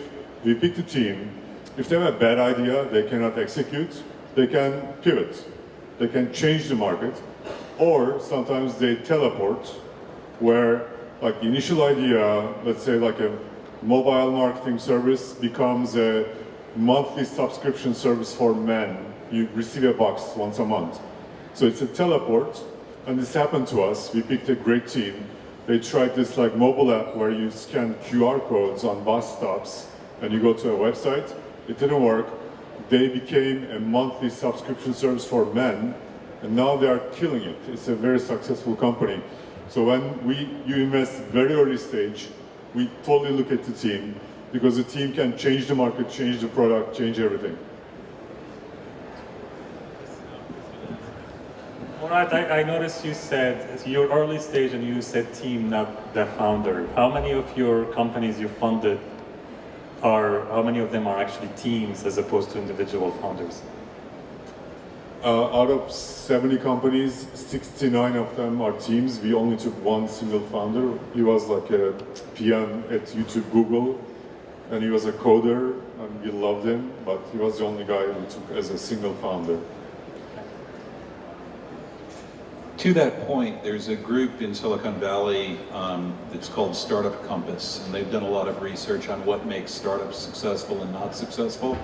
we pick the team, if they have a bad idea they cannot execute, they can pivot. They can change the market, or sometimes they teleport where like the initial idea, let's say like a mobile marketing service becomes a monthly subscription service for men. You receive a box once a month. So it's a teleport, and this happened to us. We picked a great team. They tried this like mobile app where you scan QR codes on bus stops and you go to a website. It didn't work. They became a monthly subscription service for men, and now they are killing it. It's a very successful company. So when we you invest very early stage, we totally look at the team because the team can change the market, change the product, change everything. Right, I, I noticed you said your early stage and you said team, not the founder. How many of your companies you funded are, how many of them are actually teams as opposed to individual founders? Uh, out of 70 companies, 69 of them are teams. We only took one single founder. He was like a PM at YouTube Google, and he was a coder, and we loved him, but he was the only guy we took as a single founder. To that point, there's a group in Silicon Valley um, that's called Startup Compass, and they've done a lot of research on what makes startups successful and not successful.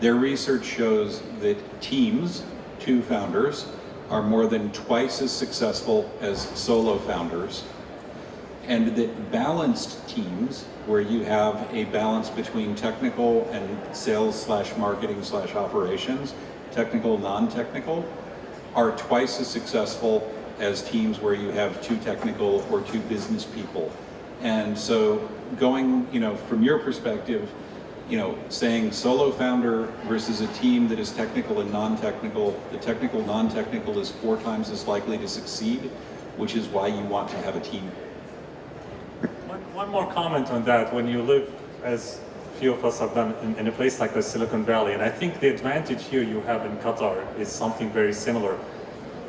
Their research shows that teams, two founders, are more than twice as successful as solo founders, and that balanced teams, where you have a balance between technical and sales slash marketing slash operations, technical, non-technical, are twice as successful as teams where you have two technical or two business people. And so going, you know, from your perspective, you know, saying solo founder versus a team that is technical and non-technical, the technical, non-technical is four times as likely to succeed, which is why you want to have a team. One, one more comment on that. When you live, as few of us have done, in, in a place like the Silicon Valley, and I think the advantage here you have in Qatar is something very similar,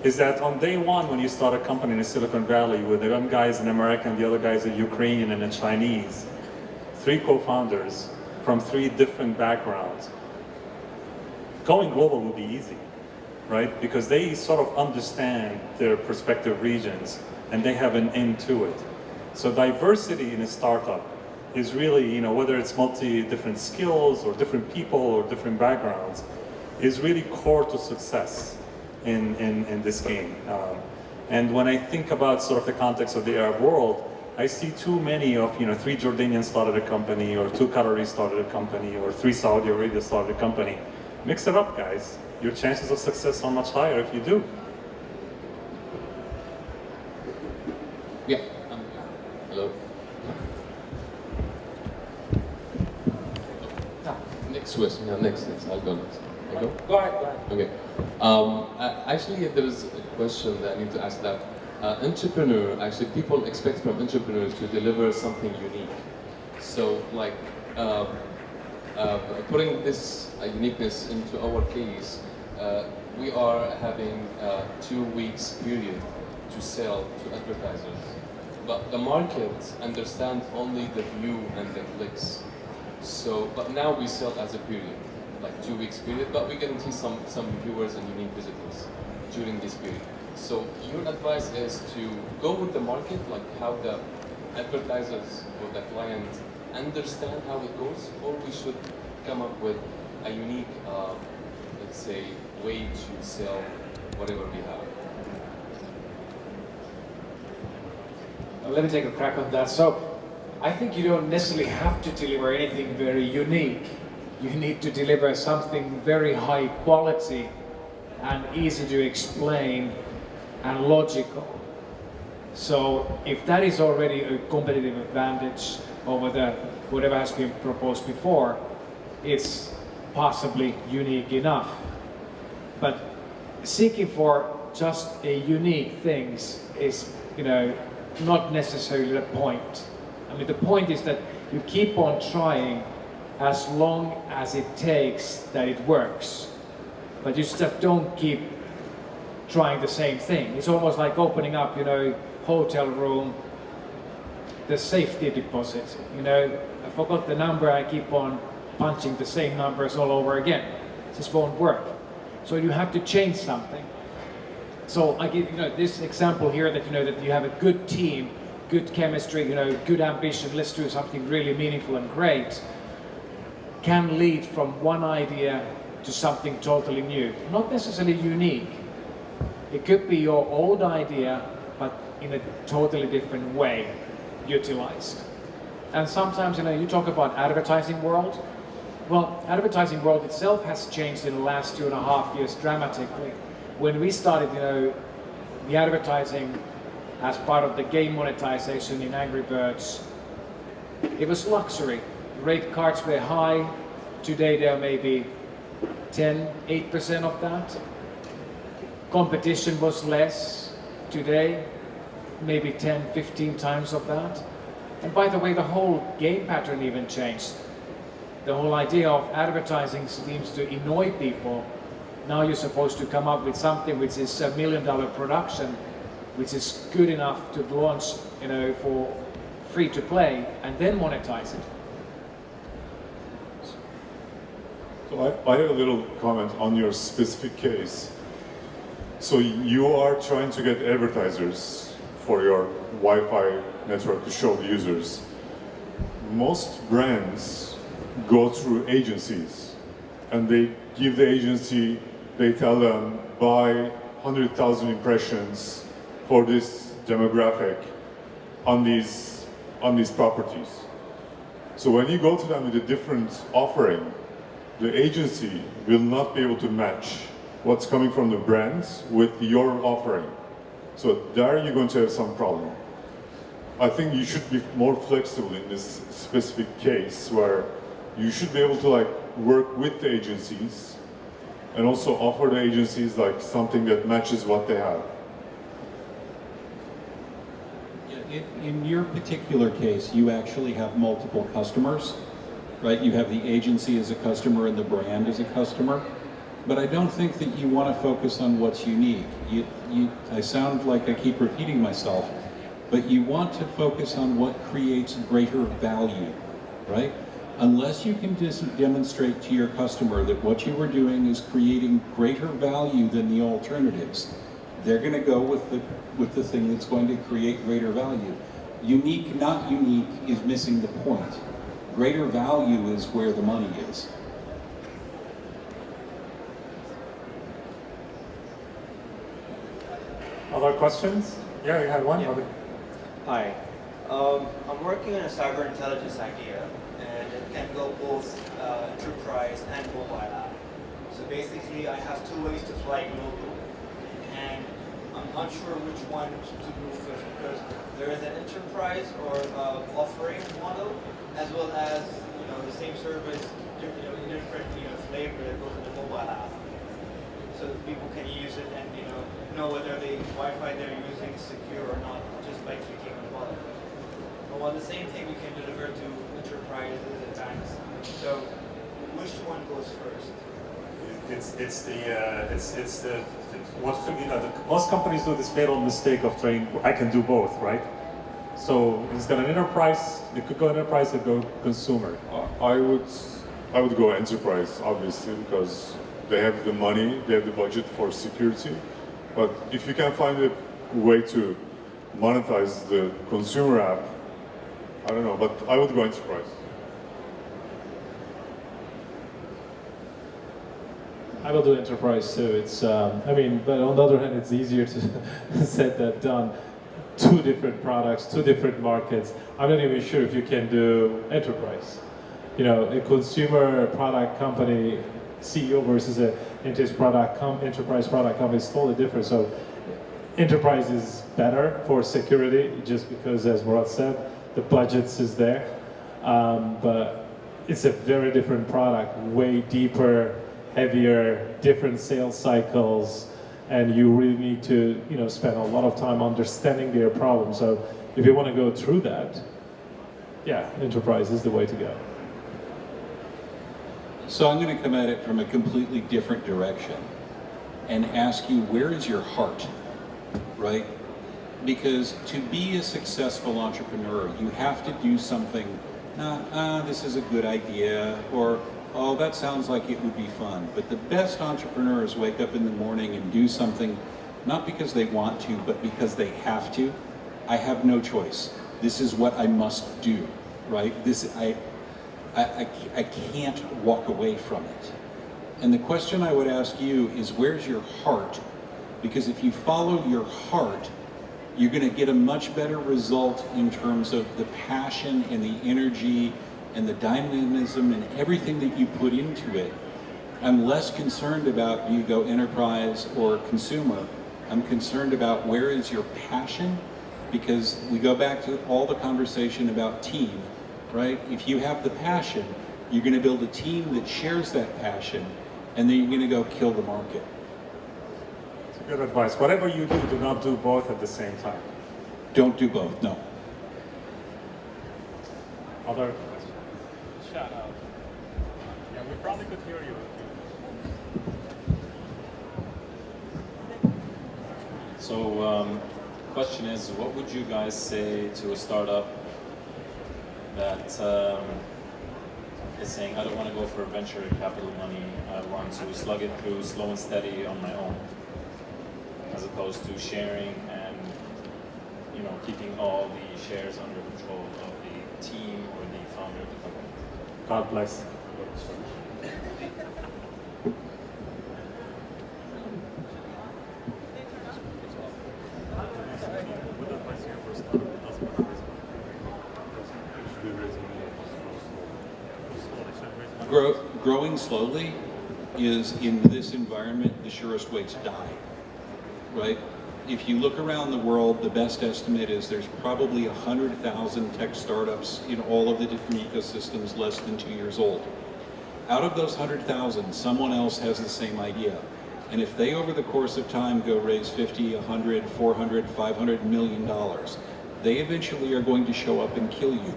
is that on day one when you start a company in Silicon Valley where the one guy is an American, the other guy is a Ukrainian and a Chinese, three co-founders from three different backgrounds, going global would be easy, right? Because they sort of understand their prospective regions and they have an end to it. So diversity in a startup is really, you know, whether it's multi different skills or different people or different backgrounds, is really core to success in, in, in this game. Um, and when I think about sort of the context of the Arab world, I see too many of, you know, three Jordanians started a company, or two Qataris started a company, or three Saudi Arabia started a company. Mix it up, guys. Your chances of success are much higher if you do. Yeah. Um, hello. Ah, next question. Yeah, next, next. I'll go next. I'll go? Go ahead, go ahead. Okay. Um, actually, there is a question that I need to ask that uh, entrepreneur, actually people expect from entrepreneurs to deliver something unique. So like uh, uh, putting this uh, uniqueness into our case, uh, we are having a two weeks period to sell to advertisers. But the market understands only the view and the clicks. So, but now we sell as a period, like two weeks period, but we guarantee some, some viewers and unique visitors during this period. So your advice is to go with the market, like how the advertisers or the client understand how it goes, or we should come up with a unique, uh, let's say, way to sell whatever we have. Let me take a crack on that. So I think you don't necessarily have to deliver anything very unique. You need to deliver something very high quality and easy to explain and logical. So if that is already a competitive advantage over the whatever has been proposed before, it's possibly unique enough. But seeking for just a unique things is, you know, not necessarily the point. I mean, the point is that you keep on trying as long as it takes that it works. But you just don't keep trying the same thing. It's almost like opening up, you know, hotel room, the safety deposit. You know, I forgot the number, I keep on punching the same numbers all over again. Just won't work. So you have to change something. So I give you know this example here that you know that you have a good team, good chemistry, you know, good ambition. Let's do something really meaningful and great. Can lead from one idea to something totally new, not necessarily unique. It could be your old idea, but in a totally different way utilized. And sometimes, you know, you talk about advertising world. Well, advertising world itself has changed in the last two and a half years dramatically. When we started, you know, the advertising as part of the game monetization in Angry Birds, it was luxury. Rate cards were high. Today there may be 10, 8% of that. Competition was less. Today, maybe 10, 15 times of that. And by the way, the whole game pattern even changed. The whole idea of advertising seems to annoy people. Now you're supposed to come up with something which is a million dollar production, which is good enough to launch, you know, for free to play and then monetize it. So I, I have a little comment on your specific case. So you are trying to get advertisers for your Wi-Fi network to show the users. Most brands go through agencies and they give the agency, they tell them buy 100,000 impressions for this demographic on these, on these properties. So when you go to them with a different offering, the agency will not be able to match what's coming from the brands with your offering. So there you're going to have some problem. I think you should be more flexible in this specific case where you should be able to like work with the agencies and also offer the agencies like something that matches what they have. In, in your particular case, you actually have multiple customers, right? You have the agency as a customer and the brand as a customer. But I don't think that you want to focus on what's unique. You, you, I sound like I keep repeating myself, but you want to focus on what creates greater value, right? Unless you can demonstrate to your customer that what you are doing is creating greater value than the alternatives, they're going to go with the, with the thing that's going to create greater value. Unique, not unique, is missing the point. Greater value is where the money is. Other questions? Yeah, you had one. Yeah. Hi. Um, I'm working on a cyber intelligence idea, and it can go both uh, enterprise and mobile app. So basically, I have two ways to fly global, and I'm not sure which one to do first because there is an enterprise or uh, offering model, as well as you know the same service, you know, in different you know flavor that goes in the mobile app, so that people can use it and you know know whether the Wi-Fi they're using is secure or not just by clicking on the button. But while the same thing we can deliver to enterprises and banks. So which one goes first? It's it's the uh, it's it's the what you know the, most companies do this fatal mistake of trying I can do both right. So it's got an enterprise. It could go enterprise. It could go consumer. I would I would go enterprise obviously because they have the money, they have the budget for security. But if you can find a way to monetize the consumer app, I don't know, but I would go enterprise. I will do enterprise too. It's, um, I mean, but on the other hand, it's easier to said than done. two different products, two different markets. I'm not even sure if you can do enterprise. You know, a consumer product company CEO versus a enterprise product com enterprise product company is totally different. So enterprise is better for security just because, as Murat said, the budgets is there. Um, but it's a very different product, way deeper, heavier, different sales cycles, and you really need to, you know, spend a lot of time understanding their problem. So if you want to go through that, yeah, enterprise is the way to go. So I'm going to come at it from a completely different direction and ask you, where is your heart, right? Because to be a successful entrepreneur, you have to do something, uh, uh, this is a good idea, or, oh, that sounds like it would be fun. But the best entrepreneurs wake up in the morning and do something, not because they want to, but because they have to. I have no choice. This is what I must do, right? This, I, I, I, I can't walk away from it. And the question I would ask you is where's your heart? Because if you follow your heart, you're going to get a much better result in terms of the passion and the energy and the dynamism and everything that you put into it. I'm less concerned about you go enterprise or consumer. I'm concerned about where is your passion because we go back to all the conversation about team right? If you have the passion, you're going to build a team that shares that passion, and then you're going to go kill the market. It's good advice. Whatever you do, do not do both at the same time. Don't do both, no. Other questions? Shout out. Yeah, we probably could hear you. So, um, question is, what would you guys say to a startup that um, is saying, I don't want to go for venture capital money. I want to slug it through slow and steady on my own, as opposed to sharing and you know keeping all the shares under control of the team or the founder of the company. God bless. Grow, growing slowly is, in this environment, the surest way to die, right? If you look around the world, the best estimate is there's probably 100,000 tech startups in all of the different ecosystems less than two years old. Out of those 100,000, someone else has the same idea. And if they, over the course of time, go raise 50, 100, 400, 500 million dollars, they eventually are going to show up and kill you.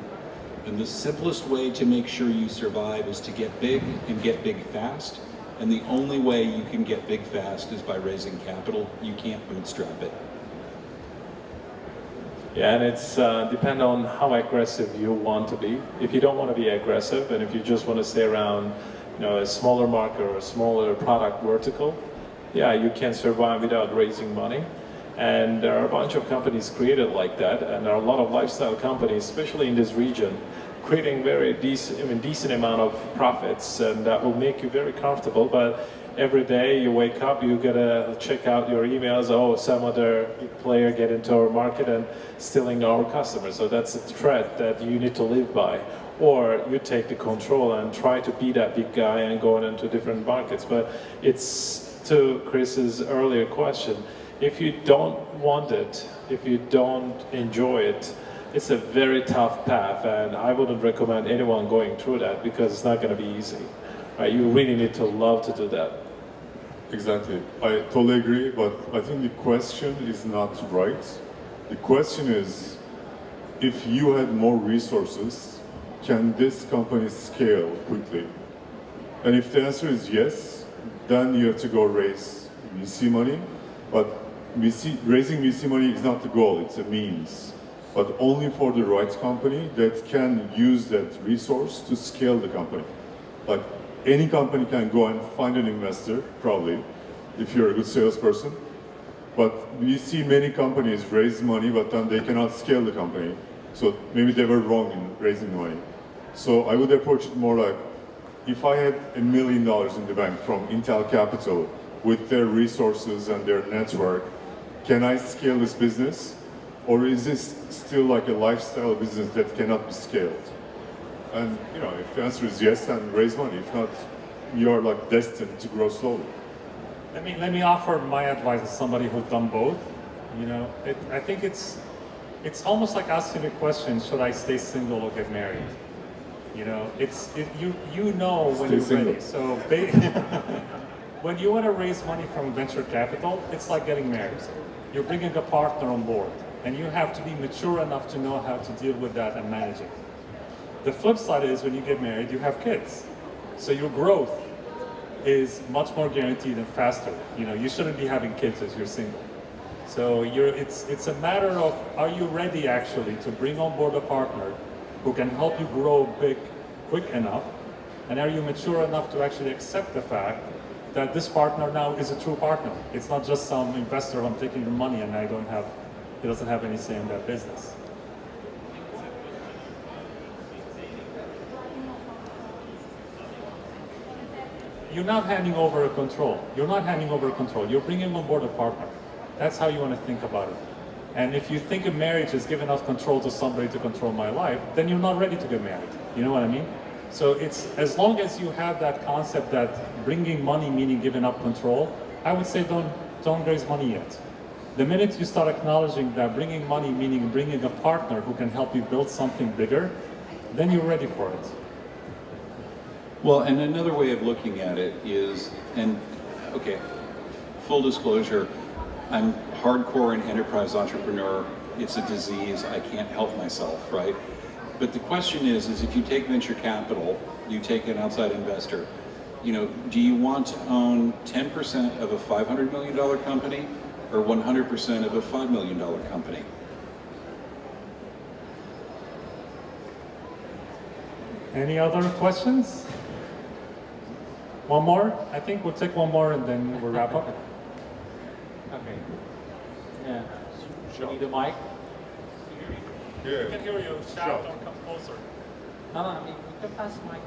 And the simplest way to make sure you survive is to get big and get big fast. And the only way you can get big fast is by raising capital. You can't bootstrap it. Yeah, and it's uh, depend on how aggressive you want to be. If you don't want to be aggressive, and if you just want to stay around, you know, a smaller market or a smaller product vertical, yeah, you can survive without raising money. And there are a bunch of companies created like that, and there are a lot of lifestyle companies, especially in this region, creating very decent, I mean, decent amount of profits, and that will make you very comfortable. But every day you wake up, you gotta check out your emails. Oh, some other player get into our market and stealing our customers. So that's a threat that you need to live by. Or you take the control and try to be that big guy and go into different markets. But it's to Chris's earlier question if you don't want it, if you don't enjoy it, it's a very tough path and I wouldn't recommend anyone going through that because it's not going to be easy. Right? You really need to love to do that. Exactly. I totally agree, but I think the question is not right. The question is, if you had more resources, can this company scale quickly? And if the answer is yes, then you have to go raise VC money. But VC, raising VC money is not the goal, it's a means. But only for the right company that can use that resource to scale the company. Like any company can go and find an investor, probably, if you're a good salesperson. But we see many companies raise money, but then they cannot scale the company. So maybe they were wrong in raising money. So I would approach it more like, if I had a million dollars in the bank from Intel Capital with their resources and their network, can I scale this business? Or is this still like a lifestyle business that cannot be scaled? And you know, if the answer is yes, then raise money. If not, you are like destined to grow slowly. Let me let me offer my advice as somebody who's done both. You know, it, I think it's it's almost like asking the question: Should I stay single or get married? You know, it's it, you you know when Stay you're single. ready. So ba- when you want to raise money from venture capital, it's like getting married. You're bringing a partner on board, and you have to be mature enough to know how to deal with that and manage it. The flip side is when you get married, you have kids. So your growth is much more guaranteed and faster. You know, you shouldn't be having kids as you're single. So you're, it's, it's a matter of, are you ready actually to bring on board a partner who can help you grow big quick enough? And are you mature enough to actually accept the fact that this partner now is a true partner? It's not just some investor I'm taking your money and I don't have, he doesn't have any say in that business. You're not handing over a control. You're not handing over a control. You're bringing on board a partner. That's how you want to think about it. And if you think a marriage is giving up control to somebody to control my life, then you're not ready to get married. You know what I mean? So it's as long as you have that concept that bringing money meaning giving up control, I would say don't don't raise money yet. The minute you start acknowledging that bringing money meaning bringing a partner who can help you build something bigger, then you're ready for it. Well, and another way of looking at it is, and okay, full disclosure, I'm hardcore an enterprise entrepreneur. It's a disease. I can't help myself, right? But the question is, is if you take venture capital, you take an outside investor, you know, do you want to own 10% of a $500 million company or 100% of a $5 million company? Any other questions? One more? I think we'll take one more and then we'll wrap up. Okay. Yeah. Should we need a mic? We can hear you. Shout or come closer. No, no, I mean, we can pass the mic.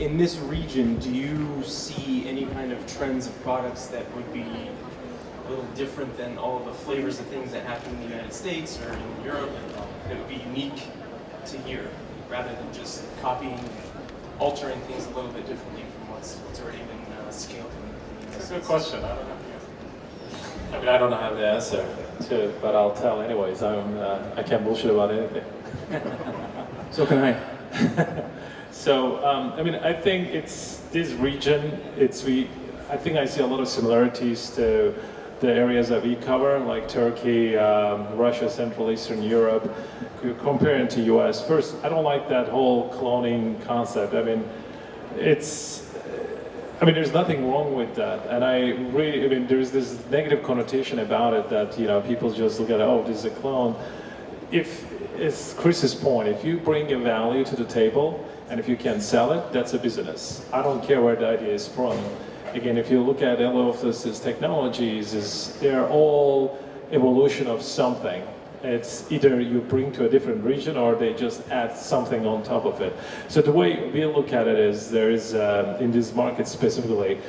In this region, do you see any kind of trends of products that would be a little different than all of the flavors of things that happen in the United States or in Europe that would be unique to here, rather than just copying, altering things a little bit differently from what's, what's already been uh, scaled in, in That's a good question. I don't know. I mean, I don't have the answer to it, but I'll tell anyways. I'm, uh, I can't bullshit about anything. So can I. So, um, I mean, I think it's this region, it's we, I think I see a lot of similarities to the areas that we cover, like Turkey, um, Russia, Central Eastern Europe, comparing to US. First, I don't like that whole cloning concept. I mean, it's, I mean, there's nothing wrong with that. And I really, I mean, there's this negative connotation about it that, you know, people just look at, oh, this is a clone. If, it's Chris's point, if you bring a value to the table, and if you can sell it, that's a business. I don't care where the idea is from. Again, if you look at all of this, these technologies, is they're all evolution of something. It's either you bring to a different region or they just add something on top of it. So the way we look at it is there is, um, in this market specifically,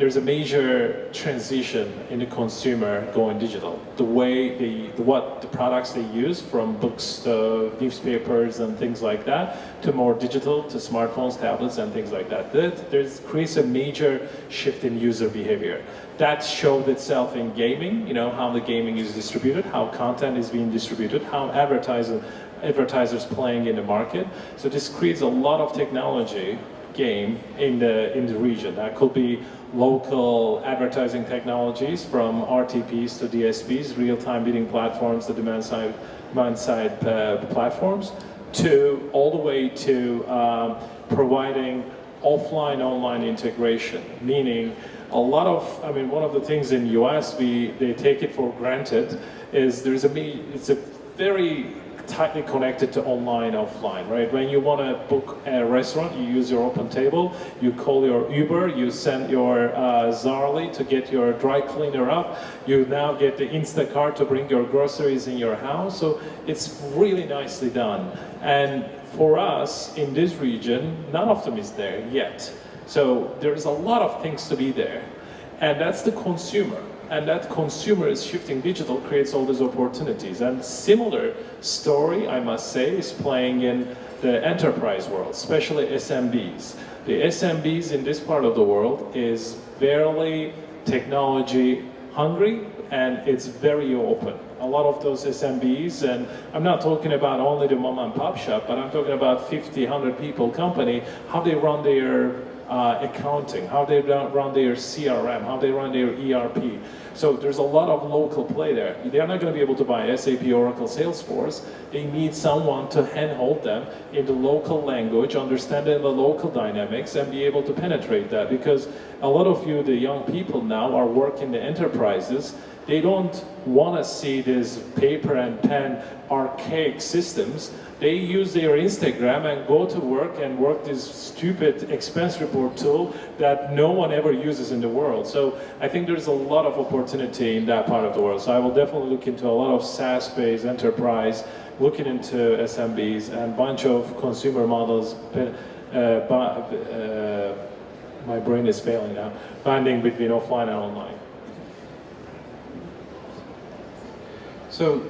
there's a major transition in the consumer going digital. The way they, what the products they use from books to newspapers and things like that to more digital to smartphones, tablets and things like that. That there's creates a major shift in user behavior. That showed itself in gaming, you know, how the gaming is distributed, how content is being distributed, how advertiser, advertisers playing in the market. So this creates a lot of technology game in the in the region. That could be local advertising technologies from RTBs to DSPs, real-time bidding platforms, the demand-side demand-side uh, platforms, to all the way to um, providing offline-online integration, meaning a lot of, I mean, one of the things in US, we, they take it for granted, is there's a, it's a very tightly connected to online, offline, right? When you want to book a restaurant, you use your OpenTable, you call your Uber, you send your uh, Zaarly to get your dry cleaner up, you now get the Instacart to bring your groceries in your house, so it's really nicely done. And for us, in this region, none of them is there yet. So there's a lot of things to be there. And that's the consumer. And that consumer is shifting digital, creates all these opportunities. And similar story, I must say, is playing in the enterprise world, especially SMBs. The SMBs in this part of the world is fairly technology hungry and it's very open. A lot of those SMBs, and I'm not talking about only the mom and pop shop, but I'm talking about 50, 100 people company, how they run their uh, accounting, how they run their CRM, how they run their ERP. So there's a lot of local play there. They're not going to be able to buy SAP, Oracle, Salesforce. They need someone to handhold them in the local language, understanding the local dynamics, and be able to penetrate that. Because a lot of you, the young people now, are working the enterprises. They don't want to see these paper and pen archaic systems they use their Instagram and go to work and work this stupid expense report tool that no one ever uses in the world. So I think there's a lot of opportunity in that part of the world. So I will definitely look into a lot of SaaS-based enterprise, looking into SMBs and bunch of consumer models. Uh, uh, my brain is failing now. Banding between offline and online. So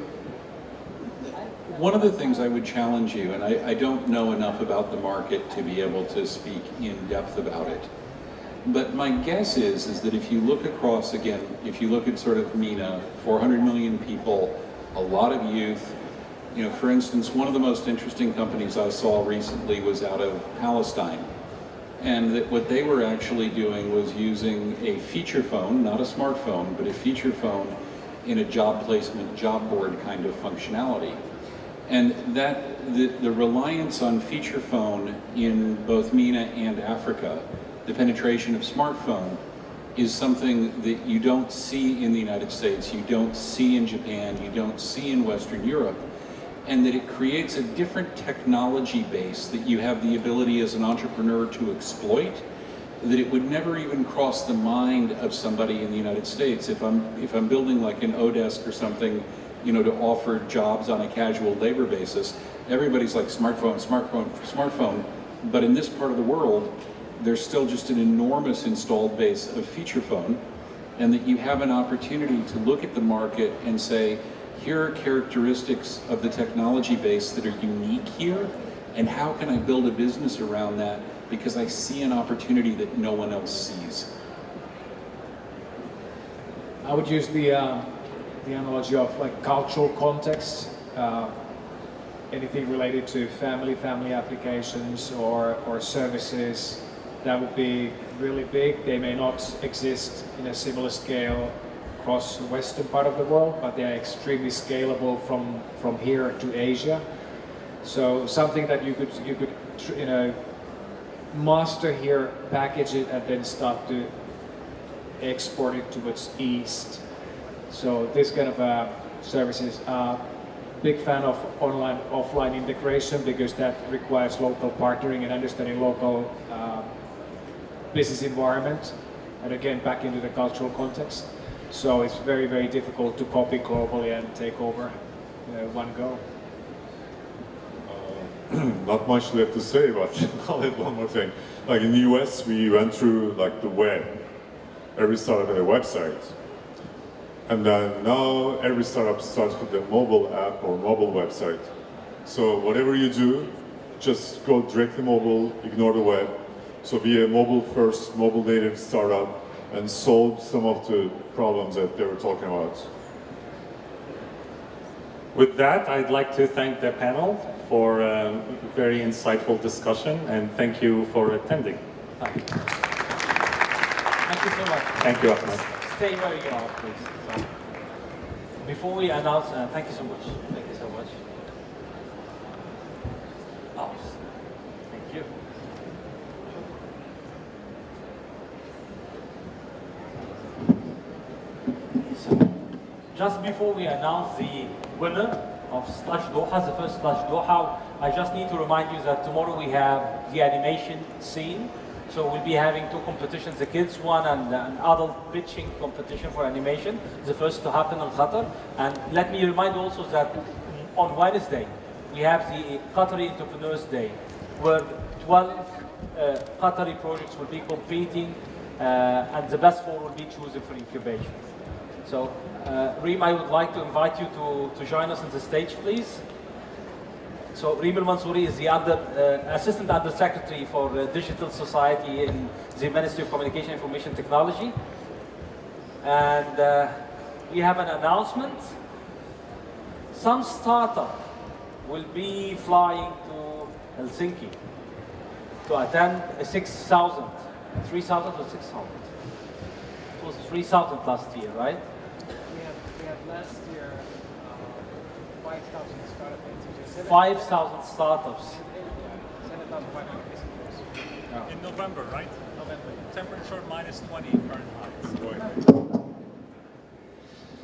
one of the things I would challenge you, and I, I, don't know enough about the market to be able to speak in depth about it, but my guess is, is that if you look across, again, if you look at sort of MENA, 400 million people, a lot of youth, you know, for instance, one of the most interesting companies I saw recently was out of Palestine. And that what they were actually doing was using a feature phone, not a smartphone, but a feature phone in a job placement, job board kind of functionality. And that the, the reliance on feature phone in both MENA and Africa, the penetration of smartphone, is something that you don't see in the United States, you don't see in Japan, you don't see in Western Europe, and that it creates a different technology base that you have the ability as an entrepreneur to exploit, that it would never even cross the mind of somebody in the United States. If I'm, if I'm building like an oDesk or something you know, to offer jobs on a casual labor basis. Everybody's like smartphone, smartphone, smartphone. But in this part of the world, there's still just an enormous installed base of feature phone and that you have an opportunity to look at the market and say, here are characteristics of the technology base that are unique here and how can I build a business around that because I see an opportunity that no one else sees. I would use the uh, the analogy of like cultural context, uh, anything related to family, family applications or, or services, that would be really big. They may not exist in a similar scale across the western part of the world, but they are extremely scalable from, from here to Asia. So something that you could, you could you know, master here, package it, and then start to export it towards east so this kind of uh, services are big fan of online offline integration because that requires local partnering and understanding local uh, business environment and again back into the cultural context. So it's very, very difficult to copy globally and take over uh, one go. Uh, not much left to say, but I'll add one more thing. Like in the US, we went through like the web. Every startup had a website. And then now every startup starts with a mobile app or mobile website. So whatever you do, just go directly mobile, ignore the web. So be a mobile first, mobile native startup and solve some of the problems that they were talking about. With that, I'd like to thank the panel for a very insightful discussion and thank you for attending. Thank you, thank you so much. Thank you, Ahmed. Stay where you are, please. Before we announce, uh, thank you so much. Thank you so much. Oh, thank you. So, just before we announce the winner of Slush Doha, the first Slush Doha, I just need to remind you that tomorrow we have the animation scene so we'll be having two competitions, the kids one and an adult pitching competition for animation, the first to happen in Qatar. And let me remind also that on Wednesday, we have the Qatari Entrepreneurs Day, where 12 uh, Qatari projects will be competing uh, and the best four will be chosen for incubation. So, uh, Reem, I would like to invite you to, to join us on the stage, please. So, Reem Mansouri is the uh, Assistant Under Secretary for uh, Digital Society in the Ministry of Communication and Information Technology. And uh, we have an announcement. Some startup will be flying to Helsinki to attend a 6,000, 3,000 or 6,000? It was 3,000 last year, right? We had, we have last year uh, 5,000 startup entities. 5,000 startups. 7,500. In November, right? November. Temperature minus 20 Fahrenheit.